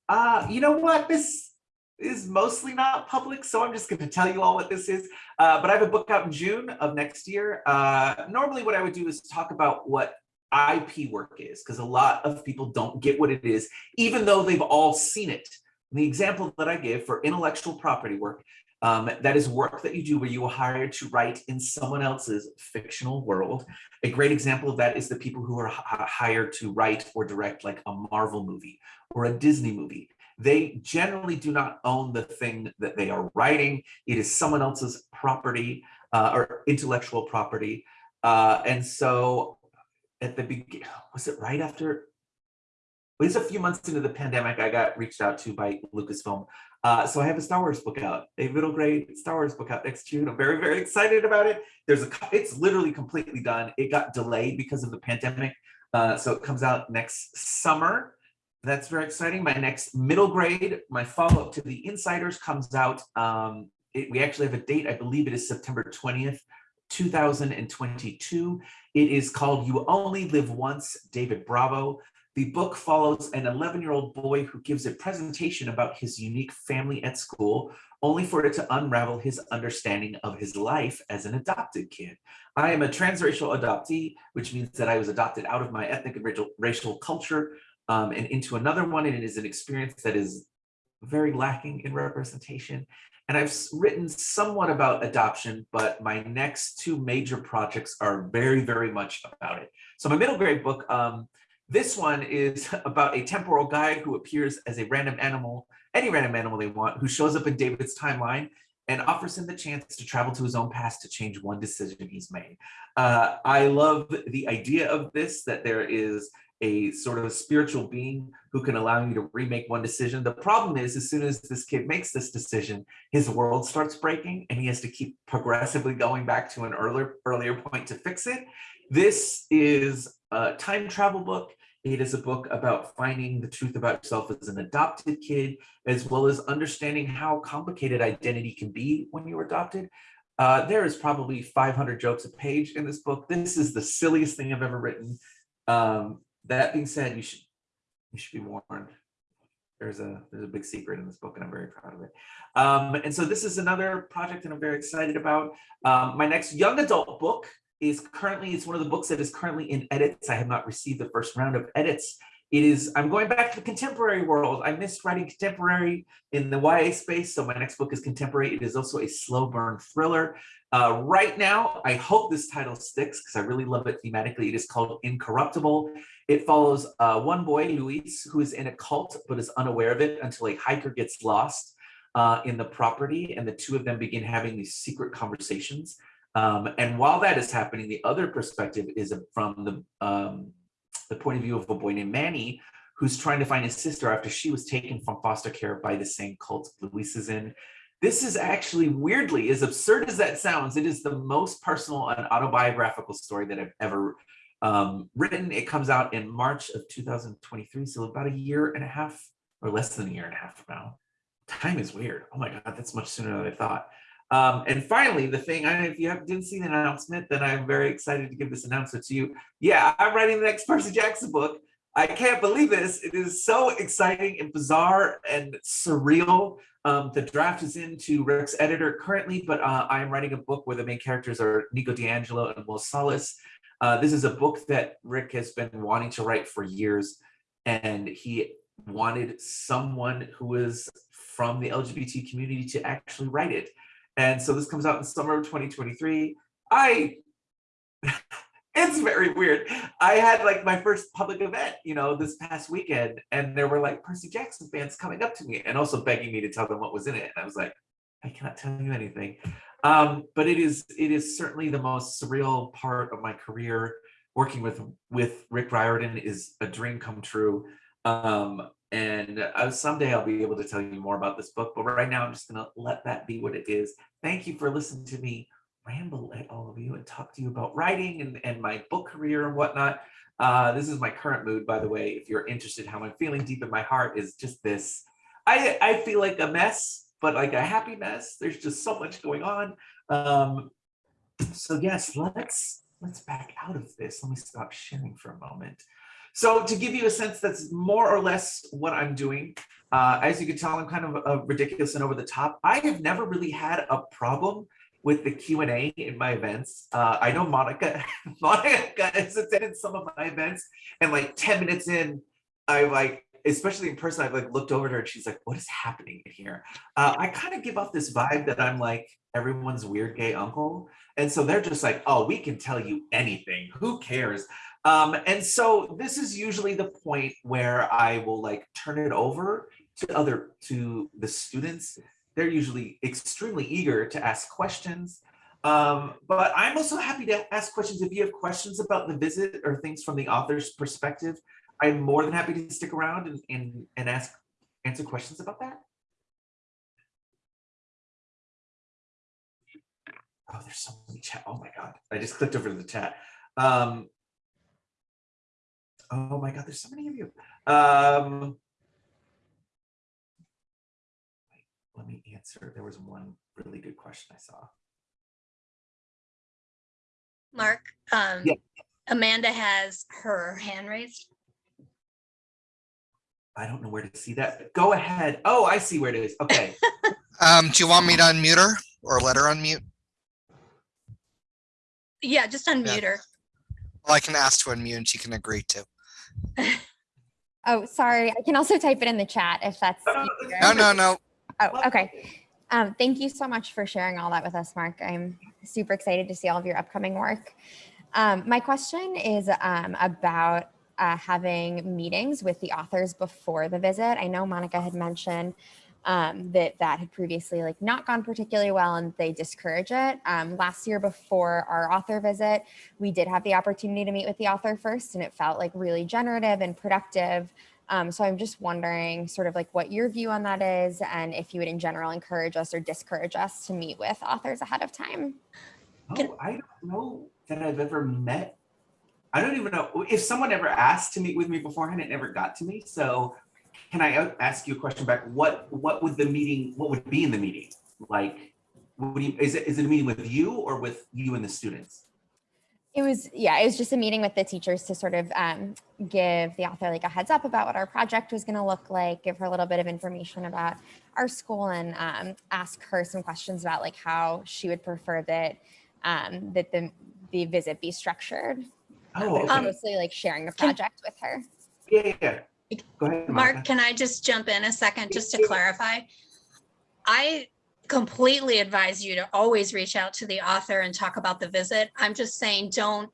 Speaker 5: Uh, you know what? This is mostly not public, so I'm just going to tell you all what this is. Uh, but I have a book out in June of next year. Uh, normally what I would do is talk about what IP work is, because a lot of people don't get what it is, even though they've all seen it. The example that I give for intellectual property work, um, that is work that you do where you are hired to write in someone else's fictional world. A great example of that is the people who are hired to write or direct like a Marvel movie or a Disney movie. They generally do not own the thing that they are writing. It is someone else's property uh, or intellectual property. Uh, and so at the beginning, was it right after? It was a few months into the pandemic, I got reached out to by Lucasfilm. Uh, so I have a Star Wars book out, a middle grade Star Wars book out next June. I'm very, very excited about it. There's a, it's literally completely done. It got delayed because of the pandemic. Uh, so it comes out next summer. That's very exciting. My next middle grade, my follow-up to the Insiders comes out. Um, it, we actually have a date, I believe it is September 20th, 2022. It is called You Only Live Once, David Bravo. The book follows an 11-year-old boy who gives a presentation about his unique family at school, only for it to unravel his understanding of his life as an adopted kid. I am a transracial adoptee, which means that I was adopted out of my ethnic and racial, racial culture um, and into another one, and it is an experience that is very lacking in representation. And I've written somewhat about adoption, but my next two major projects are very, very much about it. So my middle grade book, um, this one is (laughs) about a temporal guy who appears as a random animal, any random animal they want, who shows up in David's timeline and offers him the chance to travel to his own past to change one decision he's made. Uh, I love the idea of this, that there is a sort of spiritual being who can allow you to remake one decision. The problem is as soon as this kid makes this decision, his world starts breaking and he has to keep progressively going back to an earlier, earlier point to fix it. This is a time travel book. It is a book about finding the truth about yourself as an adopted kid, as well as understanding how complicated identity can be when you're adopted. Uh, there is probably 500 jokes a page in this book. This is the silliest thing I've ever written. Um, that being said, you should you should be warned. There's a there's a big secret in this book, and I'm very proud of it. Um, and so this is another project that I'm very excited about. Um, my next young adult book is currently it's one of the books that is currently in edits. I have not received the first round of edits. It is, I'm going back to the contemporary world. I missed writing contemporary in the YA space, so my next book is contemporary. It is also a slow burn thriller. Uh, right now, I hope this title sticks because I really love it thematically. It is called Incorruptible. It follows uh, one boy, Luis, who is in a cult but is unaware of it until a hiker gets lost uh, in the property and the two of them begin having these secret conversations. Um, and while that is happening, the other perspective is from the, um, the point of view of a boy named Manny, who's trying to find his sister after she was taken from foster care by the same cult Luis is in. This is actually weirdly, as absurd as that sounds, it is the most personal and autobiographical story that I've ever um, written. It comes out in March of 2023, so about a year and a half or less than a year and a half from now. Time is weird. Oh my God, that's much sooner than I thought. Um, and finally, the thing, I, if you have, didn't see the announcement, then I'm very excited to give this announcement to you. Yeah, I'm writing the next Percy Jackson book. I can't believe this. It is so exciting and bizarre and surreal. Um, the draft is into Rick's editor currently, but uh, I am writing a book where the main characters are Nico di Angelo and Will Solace. Uh, this is a book that Rick has been wanting to write for years, and he wanted someone who is from the LGBT community to actually write it. And so this comes out in summer of 2023. I, (laughs) it's very weird. I had like my first public event, you know, this past weekend, and there were like Percy Jackson fans coming up to me and also begging me to tell them what was in it. And I was like, I cannot tell you anything. Um, but it is it is certainly the most surreal part of my career. Working with with Rick Riordan is a dream come true. Um, and uh, someday I'll be able to tell you more about this book, but right now I'm just gonna let that be what it is. Thank you for listening to me ramble at all of you and talk to you about writing and, and my book career and whatnot. Uh, this is my current mood, by the way. If you're interested, how I'm feeling deep in my heart is just this. I, I feel like a mess, but like a happy mess. There's just so much going on. Um, so yes, let's let's back out of this. Let me stop sharing for a moment. So to give you a sense, that's more or less what I'm doing. Uh, as you can tell, I'm kind of uh, ridiculous and over the top. I have never really had a problem with the Q&A in my events. Uh, I know Monica, (laughs) Monica has attended some of my events and like 10 minutes in, I like, especially in person, I've like looked over at her and she's like, what is happening in here? Uh, I kind of give off this vibe that I'm like everyone's weird gay uncle. And so they're just like, oh, we can tell you anything. Who cares? Um, and so this is usually the point where I will like turn it over to other, to the students they're usually extremely eager to ask questions. Um, but I'm also happy to ask questions if you have questions about the visit or things from the author's perspective. I'm more than happy to stick around and, and, and ask answer questions about that. Oh, there's so many chat. Oh my God. I just clicked over to the chat. Um, oh my God, there's so many of you. Um, let me answer. There was one really good question I saw.
Speaker 3: Mark, um,
Speaker 5: Yeah.
Speaker 3: Amanda has her hand raised.
Speaker 5: I don't know where to see that. but Go ahead. Oh, I see where it is. Okay. (laughs)
Speaker 2: Um, do you want me to unmute her or let her unmute?
Speaker 3: Yeah, just unmute her.
Speaker 2: Well, I can ask to unmute and she can agree to. (laughs)
Speaker 6: Oh, sorry. I can also type it in the chat if that's
Speaker 5: No,
Speaker 6: easier.
Speaker 2: No, no, no.
Speaker 6: Oh, okay. Um, thank you so much for sharing all that with us, Mark. I'm super excited to see all of your upcoming work. Um, my question is um, about uh, having meetings with the authors before the visit. I know Monica had mentioned um, that that had previously like not gone particularly well and they discourage it. Um, last year before our author visit, we did have the opportunity to meet with the author first and it felt like really generative and productive. Um, so I'm just wondering sort of like what your view on that is and if you would in general encourage us or discourage us to meet with authors ahead of time.
Speaker 5: Oh, I don't know that I've ever met. I don't even know if someone ever asked to meet with me beforehand, it never got to me. So can I ask you a question back? What what would the meeting, what would be in the meeting? Like, you, is it is it a meeting with you or with you and the students?
Speaker 6: It was, yeah, it was just a meeting with the teachers to sort of um, give the author like a heads up about what our project was going to look like, give her a little bit of information about our school and um, ask her some questions about like how she would prefer that um, that the, the visit be structured.
Speaker 5: Oh,
Speaker 6: But it
Speaker 5: okay.
Speaker 6: mostly like sharing a
Speaker 3: Can-
Speaker 6: project with her.
Speaker 5: Yeah, yeah, yeah. Go ahead,
Speaker 3: Mark,
Speaker 5: Monica.
Speaker 3: can I just jump in a second just to clarify? I completely advise you to always reach out to the author and talk about the visit. I'm just saying, don't,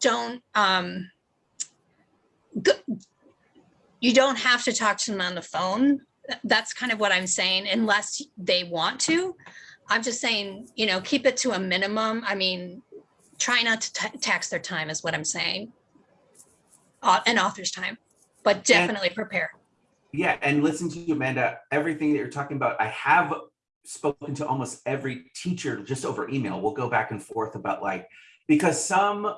Speaker 3: don't, um, go- you don't have to talk to them on the phone. That's kind of what I'm saying, unless they want to. I'm just saying, you know, keep it to a minimum. I mean, try not to tax their time is what I'm saying. Au- An author's time. but definitely prepare.
Speaker 5: Yeah, and listen to you, Amanda, everything that you're talking about, I have spoken to almost every teacher just over email. We'll go back and forth about like, because some,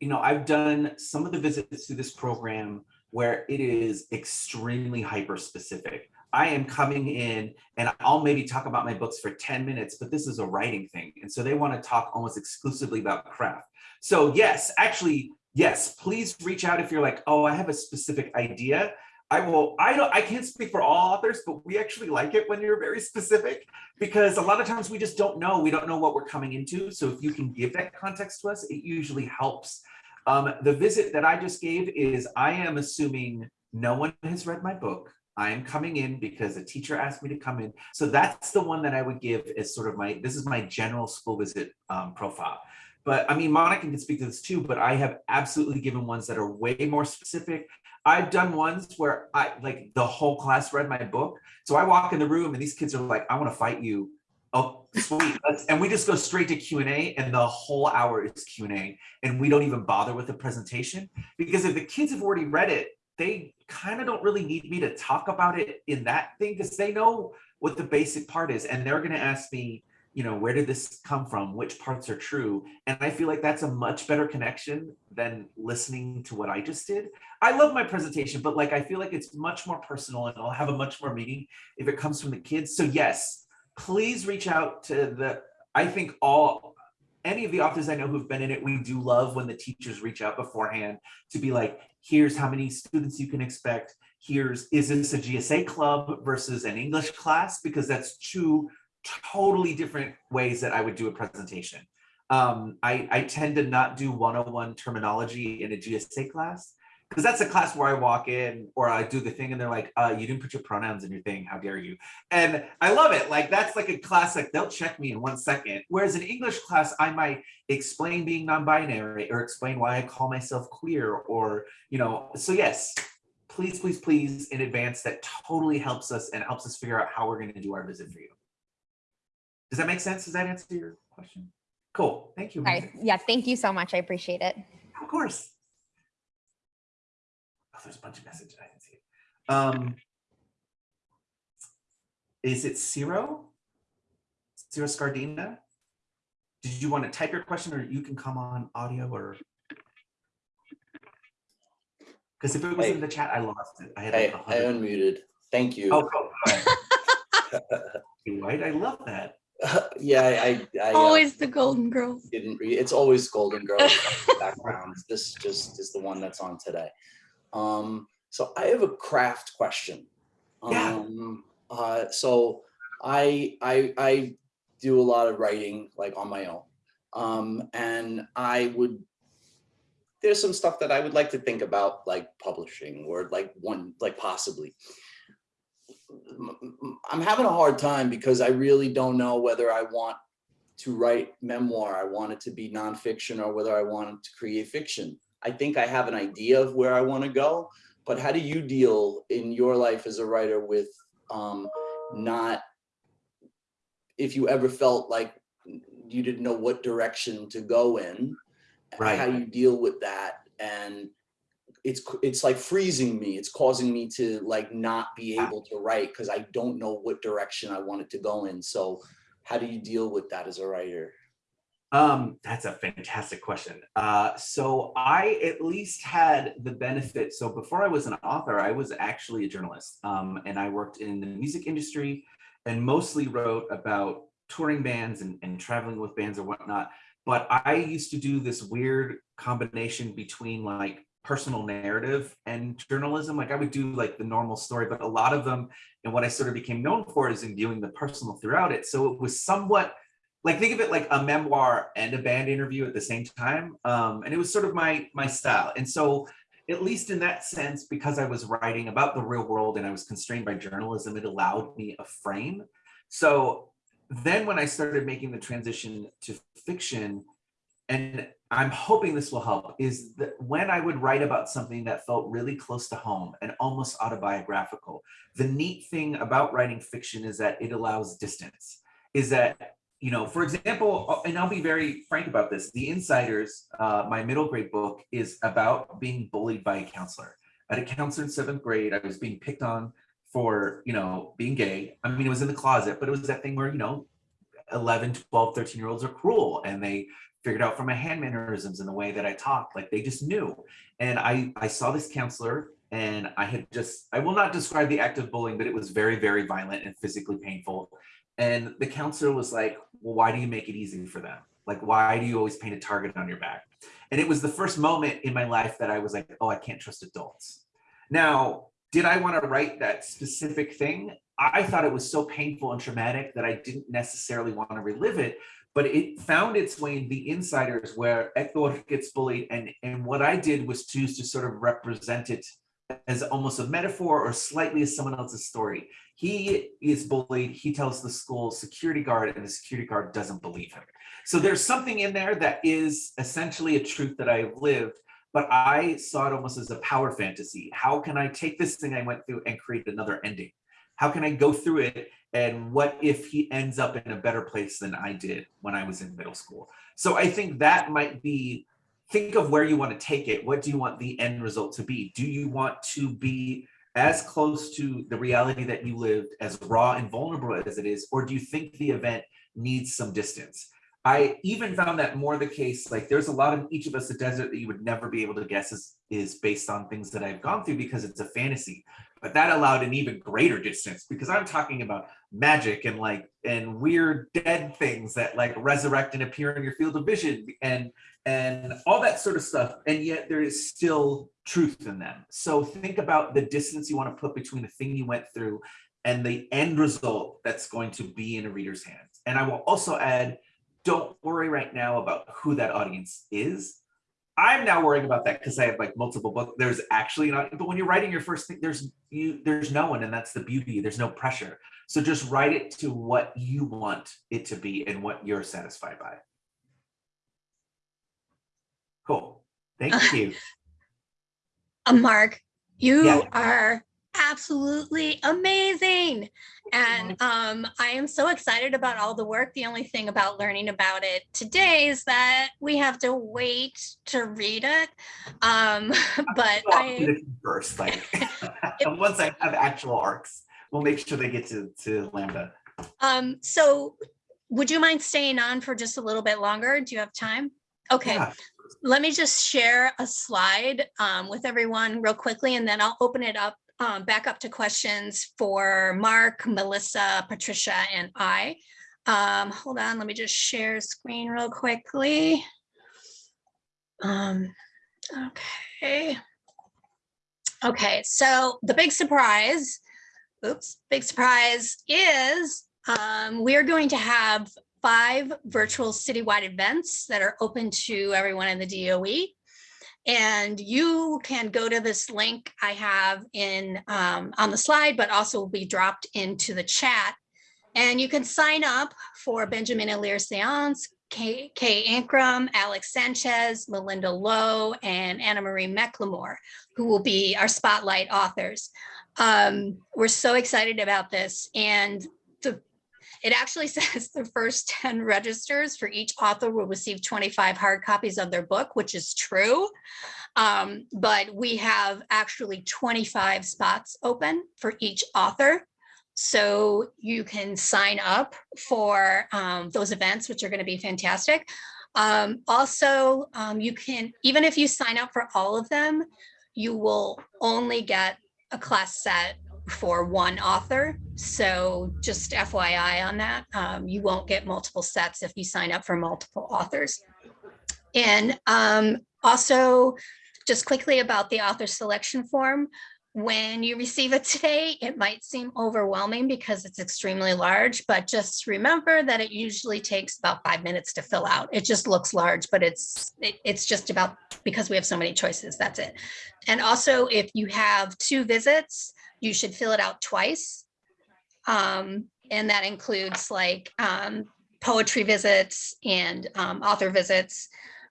Speaker 5: you know, I've done some of the visits to this program where it is extremely hyper specific. I am coming in and I'll maybe talk about my books for 10 minutes, but this is a writing thing. And so they want to talk almost exclusively about craft. So yes, actually, yes, please reach out if you're like, oh, I have a specific idea. I will, I don't, I can't speak for all authors, but we actually like it when you're very specific because a lot of times we just don't know. We don't know what we're coming into. So if you can give that context to us, it usually helps. Um, the visit that I just gave is I am assuming no one has read my book. I am coming in because a teacher asked me to come in. So that's the one that I would give as sort of my, this is my general school visit um, profile. But I mean, Monica can speak to this too, but I have absolutely given ones that are way more specific. I've done ones where I like the whole class read my book. So I walk in the room and these kids are like, I want to fight you. Oh, sweet. And we just go straight to Q&A and the whole hour is Q&A. And we don't even bother with the presentation because if the kids have already read it, they kind of don't really need me to talk about it in that thing because they know what the basic part is. And they're going to ask me, you know, where did this come from? Which parts are true? And I feel like that's a much better connection than listening to what I just did. I love my presentation, but like, I feel like it's much more personal and I'll have a much more meaning if it comes from the kids. So yes, please reach out to the, I think all, any of the authors I know who've been in it, we do love when the teachers reach out beforehand to be like, here's how many students you can expect. Here's, is this a GSA club versus an English class? Because that's two totally different ways that I would do a presentation. Um, I, I tend to not do 101 terminology in a GSA class because that's a class where I walk in or I do the thing and they're like, uh, you didn't put your pronouns in your thing, how dare you? And I love it. Like that's like a classic. they'll check me in one second. Whereas in English class, I might explain being non-binary or explain why I call myself queer or, you know, so yes, please, please, please in advance, that totally helps us and helps us figure out how we're gonna do our visit for you. Does that make sense? Does that answer your question? Cool, thank you.
Speaker 6: Sorry. Yeah, thank you so much. I appreciate it.
Speaker 5: Of course. Oh, there's a bunch of messages. I didn't see it. Um, is it Ciro? Ciro Scardina? Did you want to type your question or you can come on audio or? Because if it was
Speaker 7: Hey.
Speaker 5: in the chat, I lost it. I had
Speaker 7: I,
Speaker 5: like a
Speaker 7: I
Speaker 5: hundred.
Speaker 7: unmuted. Thank you.
Speaker 5: Oh, go ahead. Right, (laughs) I love that. (laughs)
Speaker 7: yeah, I, I, I uh,
Speaker 3: Always the golden girl.
Speaker 7: didn't read. It's always Golden Girls (laughs) backgrounds. This just is the one that's on today. Um, so I have a craft question.
Speaker 5: Yeah.
Speaker 7: Um, uh, so I, I, I do a lot of writing like on my own. Um, and I would, there's some stuff that I would like to think about like publishing or like one, like possibly. I'm having a hard time because I really don't know whether I want to write memoir, I want it to be nonfiction, or whether I want to create fiction. I think I have an idea of where I want to go, but how do you deal in your life as a writer with um, not, if you ever felt like you didn't know what direction to go in,
Speaker 5: Right.
Speaker 7: how you deal with that? And it's it's like freezing me. It's causing me to like not be able to write because i don't know what direction i want it to go in. So how do you deal with that as a writer
Speaker 5: Um, that's a fantastic question. Uh, so I at least had the benefit. So before I was an author, I was actually a journalist, um, and I worked in the music industry, and mostly wrote about touring bands and, and traveling with bands or whatnot. But I used to do this weird combination between like personal narrative and journalism. Like I would do like the normal story, but a lot of them, and what I sort of became known for is imbuing the personal throughout it. So it was somewhat like think of it like a memoir and a band interview at the same time um, and it was sort of my my style. And so at least in that sense because i was writing about the real world and i was constrained by journalism it allowed me a frame. So then when i started making the transition to fiction and i'm hoping this will help is that when i would write about something that felt really close to home and almost autobiographical the neat thing about writing fiction is that it allows distance is that you know, for example, and I'll be very frank about this, The Insiders, uh, my middle grade book is about being bullied by a counselor. at a counselor in seventh grade. I was being picked on for, you know, being gay. I mean, it was in the closet, but it was that thing where, you know, 11, 12, 13 year olds are cruel and they figured out from my hand mannerisms and the way that I talked, like they just knew. And I, I saw this counselor and I had just, I will not describe the act of bullying, but it was very, very violent and physically painful. And the counselor was like, well, why do you make it easy for them? Like, why do you always paint a target on your back? And it was the first moment in my life that I was like, oh, I can't trust adults. Now, did I want to write that specific thing? I thought it was so painful and traumatic that I didn't necessarily want to relive it, but it found its way in the insiders where Hector gets bullied. And, and what I did was choose to sort of represent it as almost a metaphor or slightly as someone else's story. He is bullied, he tells the school security guard and the security guard doesn't believe him. So there's something in there that is essentially a truth that I've lived, but I saw it almost as a power fantasy. How can I take this thing I went through and create another ending? How can I go through it? And what if he ends up in a better place than I did when I was in middle school? So I think that might be, think of where you want to take it. What do you want the end result to be? Do you want to be as close to the reality that you lived, as raw and vulnerable as it is, or do you think the event needs some distance? I even found that more the case, like there's a lot of each of us, the desert that you would never be able to guess is, is based on things that I've gone through because it's a fantasy. But that allowed an even greater distance because I'm talking about magic and like and weird dead things that like resurrect and appear in your field of vision and and all that sort of stuff. And yet there is still truth in them. So think about the distance you want to put between the thing you went through and the end result that's going to be in a reader's hands. And I will also add, don't worry right now about who that audience is. I'm now worrying about that because I have like multiple books. There's actually not, but when you're writing your first thing, there's you, there's no one, and that's the beauty. There's no pressure. So just write it to what you want it to be and what you're satisfied by. Cool. Thank (laughs) you.
Speaker 3: Uh, Mark, you
Speaker 5: Yeah.
Speaker 3: are absolutely amazing. And um, I am so excited about all the work. The only thing about learning about it today is that we have to wait to read it. Um, (laughs) but
Speaker 5: Well, I'll do
Speaker 3: I,
Speaker 5: first, like (laughs) (laughs) once I have actual arcs, we'll make sure they get to to Lambda.
Speaker 3: um, so would you mind staying on for just a little bit longer? Do you have time? Okay.
Speaker 5: Yeah.
Speaker 3: let me just share a slide um, with everyone real quickly, and then I'll open it up, um, back up to questions for Mark, Melissa, Patricia, and I. Um, hold on, let me just share screen real quickly. Um, okay. Okay, so the big surprise, oops, big surprise is um, we are going to have five virtual citywide events that are open to everyone in the DOE. And you can go to this link I have in um, on the slide, but also will be dropped into the chat. And you can sign up for Benjamin Alire Sáenz, Kay, Kay Ancrum, Alex Sanchez, Malinda Lo, and Anna Marie McLemore, who will be our spotlight authors. Um, we're so excited about this. And the it actually (laughs) says the first 10 registers for each author will receive 25 hard copies of their book, which is true. Um, but we have actually 25 spots open for each author. So you can sign up for um, those events, which are going to be fantastic. Um, also, um, you can, even if you sign up for all of them, you will only get a class set for one author. So just FYI on that, um, you won't get multiple sets if you sign up for multiple authors. And um, also, just quickly about the author selection form. When you receive it today, it might seem overwhelming because it's extremely large, but just remember that it usually takes about five minutes to fill out. It just looks large, but it's it, it's just about because we have so many choices, that's it. And also, if you have two visits, you should fill it out twice. Um, and that includes like um, poetry visits and um, author visits,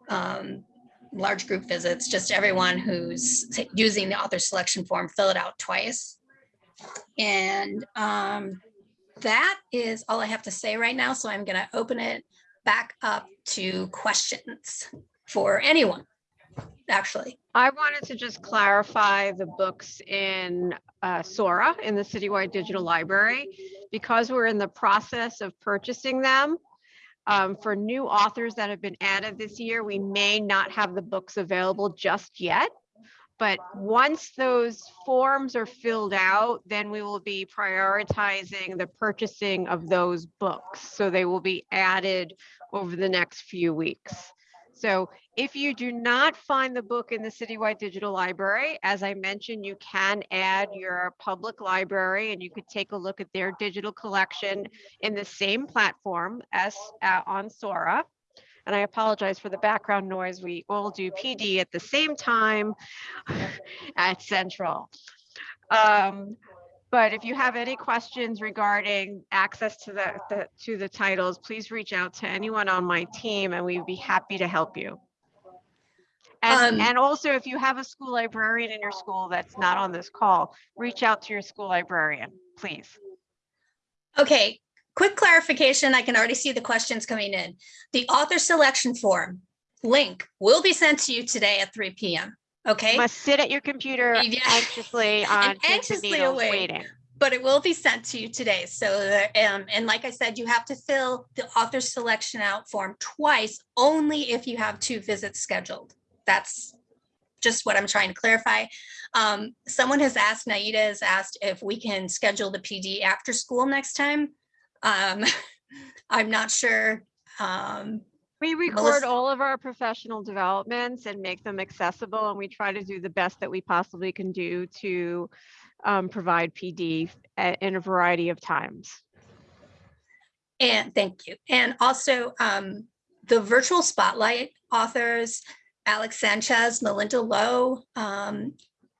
Speaker 3: um, large group visits, just everyone who's using the author selection form, fill it out twice. And um, that is all I have to say right now. So I'm gonna open it back up to questions for anyone. Actually.
Speaker 1: I wanted to just clarify the books in uh, Sora in the Citywide Digital Library. Because we're in the process of purchasing them, um, for new authors that have been added this year, we may not have the books available just yet. But once those forms are filled out, then we will be prioritizing the purchasing of those books. So they will be added over the next few weeks. So if you do not find the book in the Citywide Digital Library, as I mentioned, you can add your public library and you could take a look at their digital collection in the same platform as uh, on Sora. And I apologize for the background noise. We all do PD at the same time (laughs) at Central. Um, but if you have any questions regarding access to the, the to the titles, please reach out to anyone on my team and we'd be happy to help you. And,
Speaker 3: Um,
Speaker 1: and also if you have a school librarian in your school that's not on this call, reach out to your school librarian, please.
Speaker 3: Okay, quick clarification. I can already see the questions coming in. The author selection form link will be sent to you today at three PM.
Speaker 1: You
Speaker 3: Okay,
Speaker 1: must sit at your computer
Speaker 3: Yeah.
Speaker 1: anxiously (laughs) on
Speaker 3: anxiously
Speaker 1: needles waiting.
Speaker 3: but it will be sent to you today. So, um, and like I said, you have to fill the author selection out form twice, only if you have two visits scheduled. That's just what I'm trying to clarify. Um, someone has asked, Naida has asked if we can schedule the PD after school next time. Um, (laughs) I'm not sure. Um,
Speaker 1: We record
Speaker 3: Melissa-
Speaker 1: all of our professional developments and make them accessible, and we try to do the best that we possibly can do to um, provide PD a- in a variety of times.
Speaker 3: And thank you. And also um, the virtual spotlight authors, Alex Sanchez, Malinda Lo, um,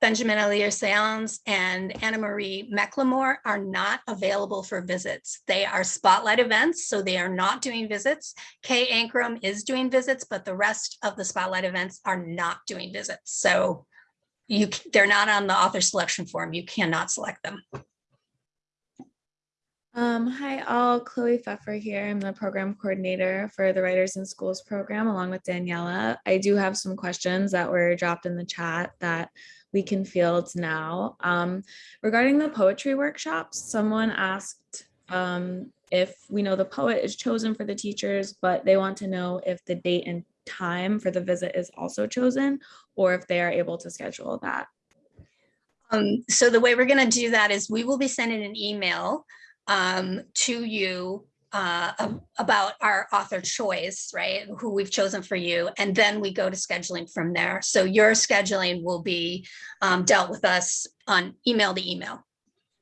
Speaker 3: Benjamin Alire Sáenz, and Anna Marie McLemore are not available for visits. They are spotlight events, so they are not doing visits. Kay Ancrum is doing visits, but the rest of the spotlight events are not doing visits. So you, they're not on the author selection form. You cannot select them.
Speaker 8: Um, hi all, Chloe Pfeffer here. I'm the program coordinator for the Writers in Schools program along with Daniela. I do have some questions that were dropped in the chat that we can field now. Um, regarding the poetry workshops, someone asked um, if we know the poet is chosen for the teachers, but they want to know if the date and time for the visit is also chosen or if they are able to schedule that.
Speaker 3: Um, so the way we're gonna do that is we will be sending an email um, to you uh, about our author choice, right? Who we've chosen for you, and then we go to scheduling from there. So your scheduling will be um, dealt with us on email to email.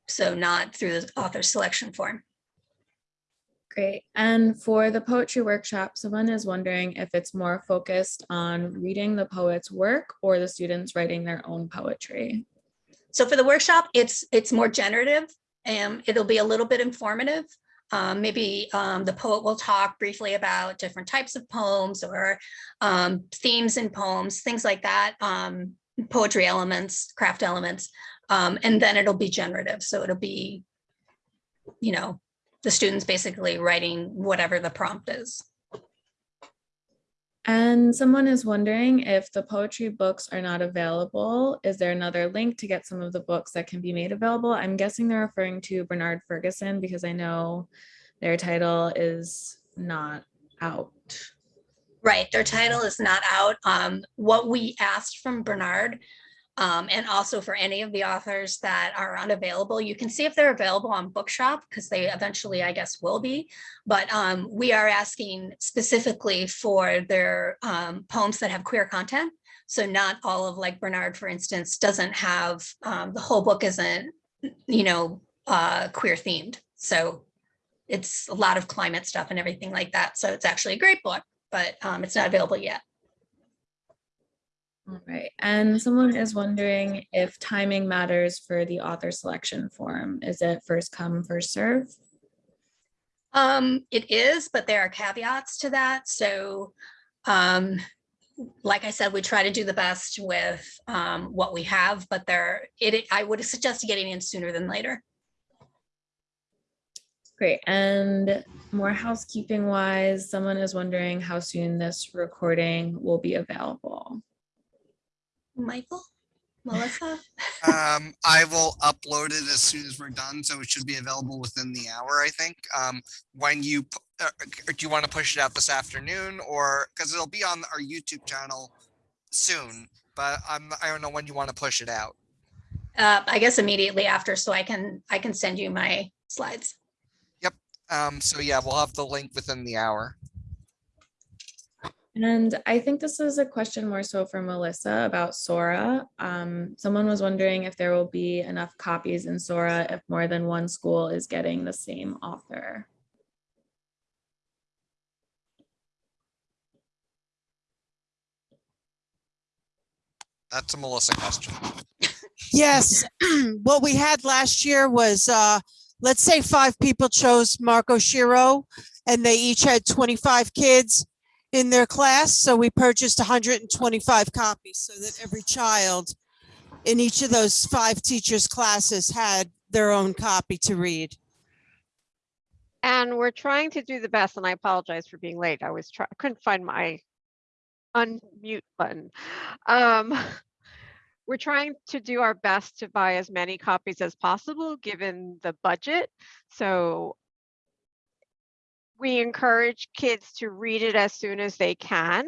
Speaker 3: So not through the author selection form.
Speaker 8: Great. And for the poetry workshop, someone is wondering if it's more focused on reading the poet's work or the students writing their own poetry.
Speaker 3: So for the workshop, it's, it's more generative and it'll be a little bit informative. Um, maybe um, the poet will talk briefly about different types of poems or um, themes in poems, things like that, um, poetry elements, craft elements, um, and then it'll be generative. So it'll be, you know, the students basically writing whatever the prompt is.
Speaker 8: And someone is wondering if the poetry books are not available, is there another link to get some of the books that can be made available? I'm guessing they're referring to Bernard Ferguson because I know their title is not out.
Speaker 3: Right, their title is not out. Um, what we asked from Bernard, um, and also for any of the authors that are unavailable, you can see if they're available on Bookshop, because they eventually, I guess, will be. But um, we are asking specifically for their um, poems that have queer content. So not all of, like Bernard, for instance, doesn't have, um, the whole book isn't, you know, uh, queer themed. So it's a lot of climate stuff and everything like that. So it's actually a great book but um, it's not available yet.
Speaker 8: All right. And someone is wondering if timing matters for the author selection form. Is it first come, first serve?
Speaker 3: Um, it is, but there are caveats to that. So, um, like I said, we try to do the best with um, what we have, but there, it, I would suggest getting in sooner than later.
Speaker 8: Great. And more housekeeping wise, someone is wondering how soon this recording will be available.
Speaker 3: Michael, Melissa?
Speaker 2: Um, I will upload it as soon as we're done, so it should be available within the hour, I think. Um, when you, uh, uh, do you want to push it out this afternoon or, because it'll be on our YouTube channel soon, but I'm, I don't know when you want to push it out.
Speaker 3: Uh, I guess immediately after, so I can, I can send you my slides. Yep.
Speaker 2: Um, so yeah, we'll have the link within the hour.
Speaker 8: And I think this is a question more so for Melissa about Sora. Um, someone was wondering if there will be enough copies in Sora if more than one school is getting the same author.
Speaker 2: That's a Melissa question. (laughs)
Speaker 9: Yes, (clears throat) what we had last year was, uh, let's say five people chose Mark Oshiro and they each had twenty-five kids in their class, so we purchased hundred and twenty-five copies so that every child in each of those five teachers' classes had their own copy to read.
Speaker 1: And we're trying to do the best, and I apologize for being late. I was trying, couldn't find my unmute button. Um, (laughs) we're trying to do our best to buy as many copies as possible, given the budget. So we encourage kids to read it as soon as they can.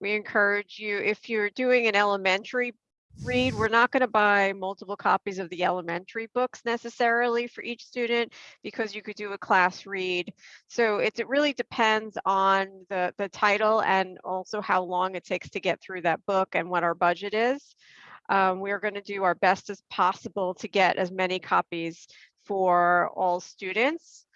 Speaker 1: We encourage you, if you're doing an elementary read, we're not going to buy multiple copies of the elementary books necessarily for each student because you could do a class read. So it, it really depends on the, the title and also how long it takes to get through that book and what our budget is. Um, we're going to do our best as possible to get as many copies for all students.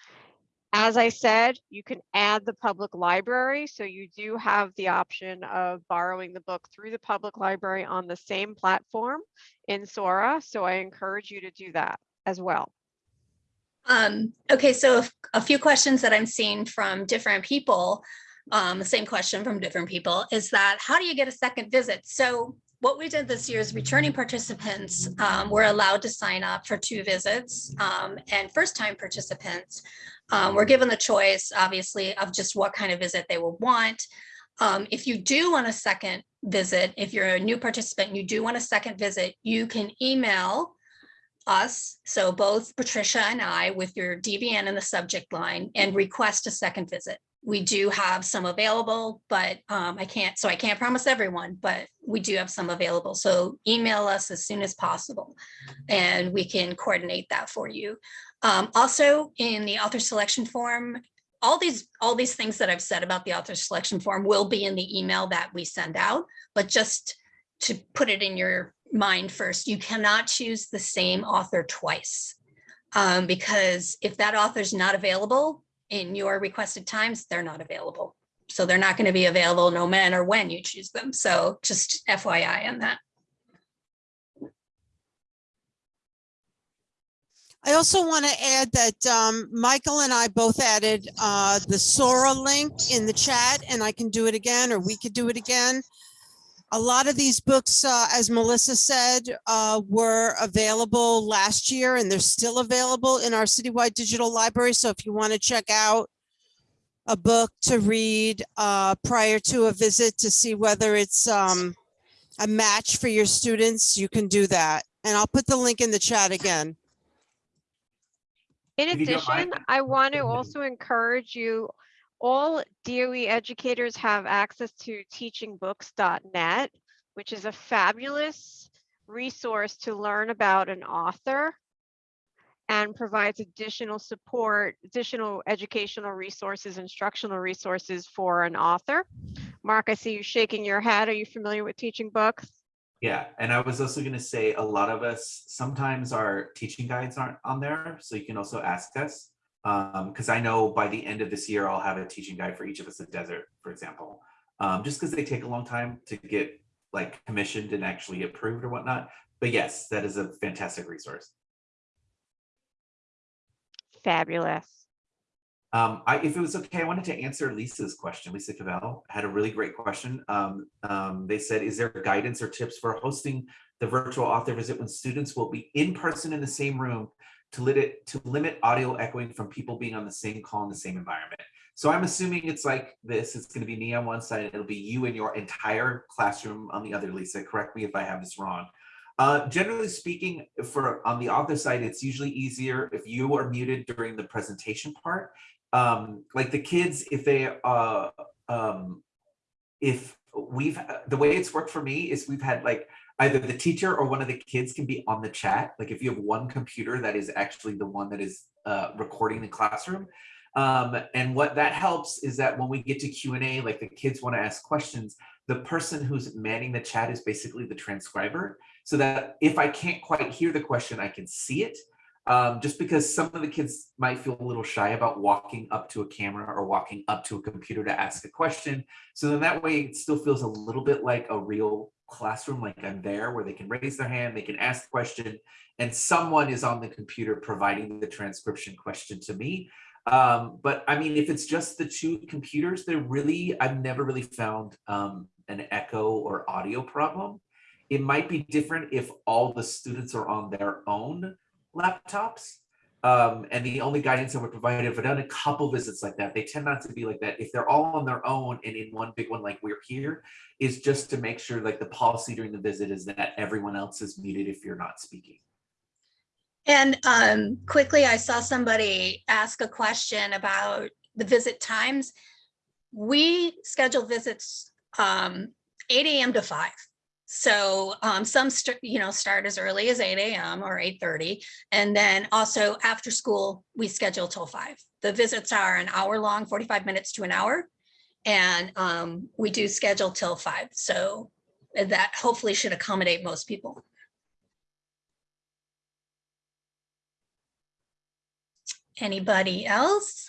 Speaker 1: As I said, you can add the public library, so you do have the option of borrowing the book through the public library on the same platform in Sora. So I encourage you to do that as well.
Speaker 3: Um, okay, so a few questions that I'm seeing from different people, um, the same question from different people is that how do you get a second visit? So what we did this year is returning participants um, were allowed to sign up for two visits um, and first time participants um, were given the choice, obviously, of just what kind of visit they would want. Um, if you do want a second visit, if you're a new participant, and you do want a second visit, you can email us, so both Patricia and I, with your DBN in the subject line and request a second visit. We do have some available, but um, I can't, so I can't promise everyone, but we do have some available. So email us as soon as possible and we can coordinate that for you. Um, also in the author selection form, all these, all these things that I've said about the author selection form will be in the email that we send out, but just to put it in your mind first, you cannot choose the same author twice. Um, because if that author's not available in your requested times, they're not available. So they're not going to be available no matter when you choose them. So just FYI on that.
Speaker 9: I also want to add that um, Michael and I both added uh, the Sora link in the chat and I can do it again, or we could do it again. A lot of these books, uh, as Melissa said, uh, were available last year and they're still available in our citywide digital library. So if you want to check out a book to read uh, prior to a visit to see whether it's um, a match for your students, you can do that. And I'll put the link in the chat again.
Speaker 1: In
Speaker 5: If you don't mind,
Speaker 1: addition, I want to also encourage you, all DOE educators have access to teachingbooks.net, which is a fabulous resource to learn about an author and provides additional support, additional educational resources, instructional resources for an author. Mark, I see you shaking your head. Are you familiar with teaching books?
Speaker 5: Yeah, and I was also gonna say, a lot of us, sometimes our teaching guides aren't on there, so you can also ask us. Um, because I know by the end of this year, I'll have a teaching guide for Each of Us a Desert, for example. Um, just because they take a long time to get like commissioned and actually approved or whatnot. But yes, that is a fantastic resource.
Speaker 1: Fabulous.
Speaker 5: Um, I, if it was okay, I wanted to answer Lisa's question. Lisa Cavell had a really great question. Um, um, they said, is there guidance or tips for hosting the virtual author visit when students will be in person in the same room, to limit to limit audio echoing from people being on the same call in the same environment. So I'm assuming it's like this. It's going to be me on one side. It'll be you and your entire classroom on the other. Lisa, correct me if I have this wrong. Uh, generally speaking, for on the other side, it's usually easier if you are muted during the presentation part. Um, like the kids, if they uh, um, if we've the way it's worked for me is we've had like either the teacher or one of the kids can be on the chat. Like if you have one computer that is actually the one that is uh, recording the classroom. Um, and what that helps is that when we get to Q&A, like the kids want to ask questions, the person who's manning the chat is basically the transcriber. So that if I can't quite hear the question, I can see it. Um, just because some of the kids might feel a little shy about walking up to a camera or walking up to a computer to ask a question. So then that way it still feels a little bit like a real classroom, like I'm there where they can raise their hand, they can ask the question, and someone is on the computer providing the transcription question to me. Um, but I mean, if it's just the two computers, they're really, I've never really found um, an echo or audio problem. It might be different if all the students are on their own laptops. Um, and the only guidance I would provide, if I've done a couple visits like that, they tend not to be like that. If they're all on their own and in one big one like we're here, is just to make sure like the policy during the visit is that everyone else is muted if you're not speaking.
Speaker 3: And um, quickly, I saw somebody ask a question about the visit times. We schedule visits um, 8 a.m. to 5. So um, some, you know, start as early as 8 a.m. or 8.30. And then also after school, we schedule till 5. The visits are an hour long, 45 minutes to an hour. And um, we do schedule till 5. So that hopefully should accommodate most people. Anybody else?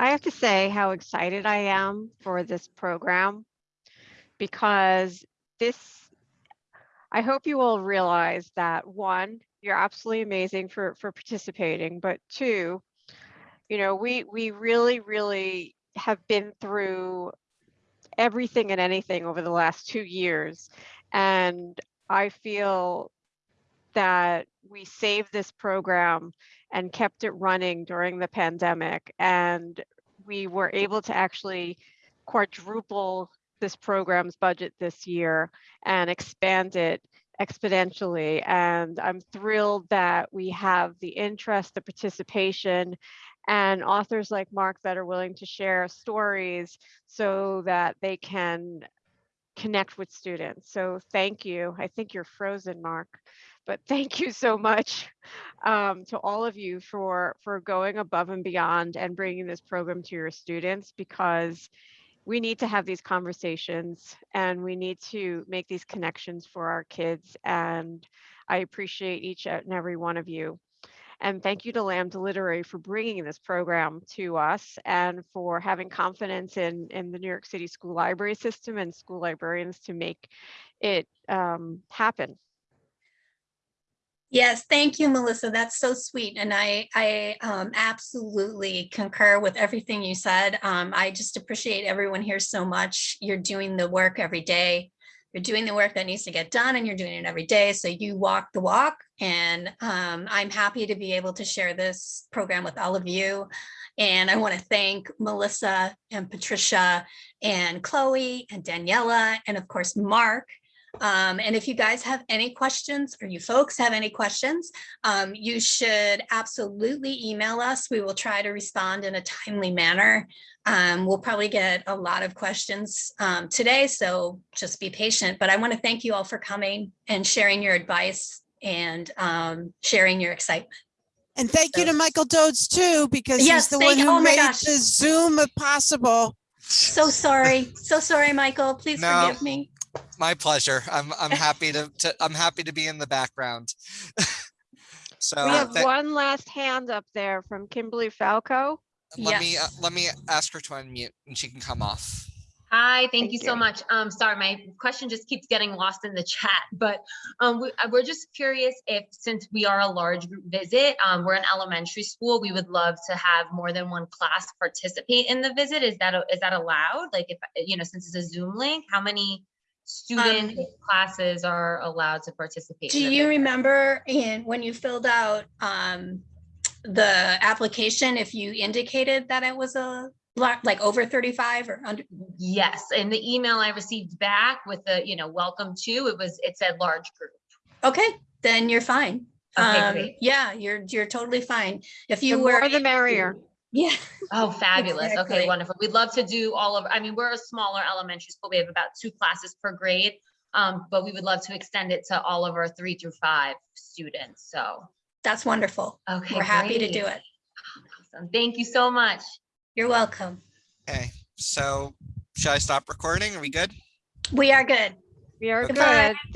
Speaker 1: I have to say how excited I am for this program because this, I hope you all realize that one, you're absolutely amazing for, for participating, but two, you know, we, we really, really have been through everything and anything over the last two years. And I feel that we saved this program and kept it running during the pandemic. And we were able to actually quadruple this program's budget this year and expand it exponentially. And I'm thrilled that we have the interest, the participation, and authors like Mark that are willing to share stories so that they can connect with students. So thank you. I think you're frozen, Mark but thank you so much um, to all of you for for going above and beyond and bringing this program to your students because we need to have these conversations and we need to make these connections for our kids and i appreciate each and every one of you. And thank you to lambda literary for bringing this program to us and for having confidence in in the new york city school library system and school librarians to make it um, happen
Speaker 3: Yes, thank you, Melissa. That's so sweet. And I, I um, absolutely concur with everything you said. Um, I just appreciate everyone here so much. You're doing the work every day. You're doing the work that needs to get done and you're doing it every day. So you walk the walk. And um, I'm happy to be able to share this program with all of you. And I want to thank Melissa and Patricia and Chloe and Daniela and of course, Mark um, and if you guys have any questions or you folks have any questions, um, you should absolutely email us. We will try to respond in a timely manner. Um, we'll probably get a lot of questions um, today, so just be patient. But I want to thank you all for coming and sharing your advice and um, sharing your excitement.
Speaker 9: And thank you to Michael Dodds too, because
Speaker 3: Yes,
Speaker 9: he's the
Speaker 3: thank-
Speaker 9: one
Speaker 3: oh
Speaker 9: who
Speaker 3: my
Speaker 9: made
Speaker 3: gosh.
Speaker 9: the Zoom possible.
Speaker 3: So sorry, so sorry, Michael. Please
Speaker 2: No.
Speaker 3: forgive me.
Speaker 2: My pleasure. I'm I'm happy to, to I'm happy to be in the background. (laughs) so
Speaker 1: we have
Speaker 2: tha-
Speaker 1: one last hand up there from Kimberly Falco.
Speaker 2: let me uh, let me ask her to unmute and she can come off.
Speaker 10: Hi, thank you
Speaker 1: Thank
Speaker 10: so much. Um, sorry, my question just keeps getting lost in the chat, (laughs) but um, we, uh, we're just curious if, since we are a large group visit, um, we're an elementary school, we would love to have more than one class participate in the visit. Is that, is that allowed? Like if, you know, since it's a Zoom link, how many student classes are allowed to participate?
Speaker 3: Do you remember in, when you filled out um, the application, if you indicated that it was a, like over 35 or under?
Speaker 10: Yes, in the email I received back with the, you know, welcome to, it was, it said large group.
Speaker 3: Okay, then you're fine.
Speaker 10: Okay,
Speaker 3: Um,
Speaker 10: great.
Speaker 3: Yeah, you're, you're totally fine. If
Speaker 1: The
Speaker 3: you were.
Speaker 1: more the merrier.
Speaker 3: Yeah.
Speaker 10: Oh, (laughs) fabulous.
Speaker 3: Exactly.
Speaker 10: Okay, wonderful. We'd love to do all of, I mean, we're a smaller elementary school. We have about two classes per grade. Um, but we would love to extend it to all of our three through five students. So,
Speaker 3: That's wonderful.
Speaker 10: okay.
Speaker 3: We're happy to do it.
Speaker 10: Awesome. Thank you so much.
Speaker 3: You're welcome.
Speaker 2: Okay, so should I stop recording? Are we good?
Speaker 3: We are good.
Speaker 1: We are
Speaker 3: Goodbye.
Speaker 1: good. Thank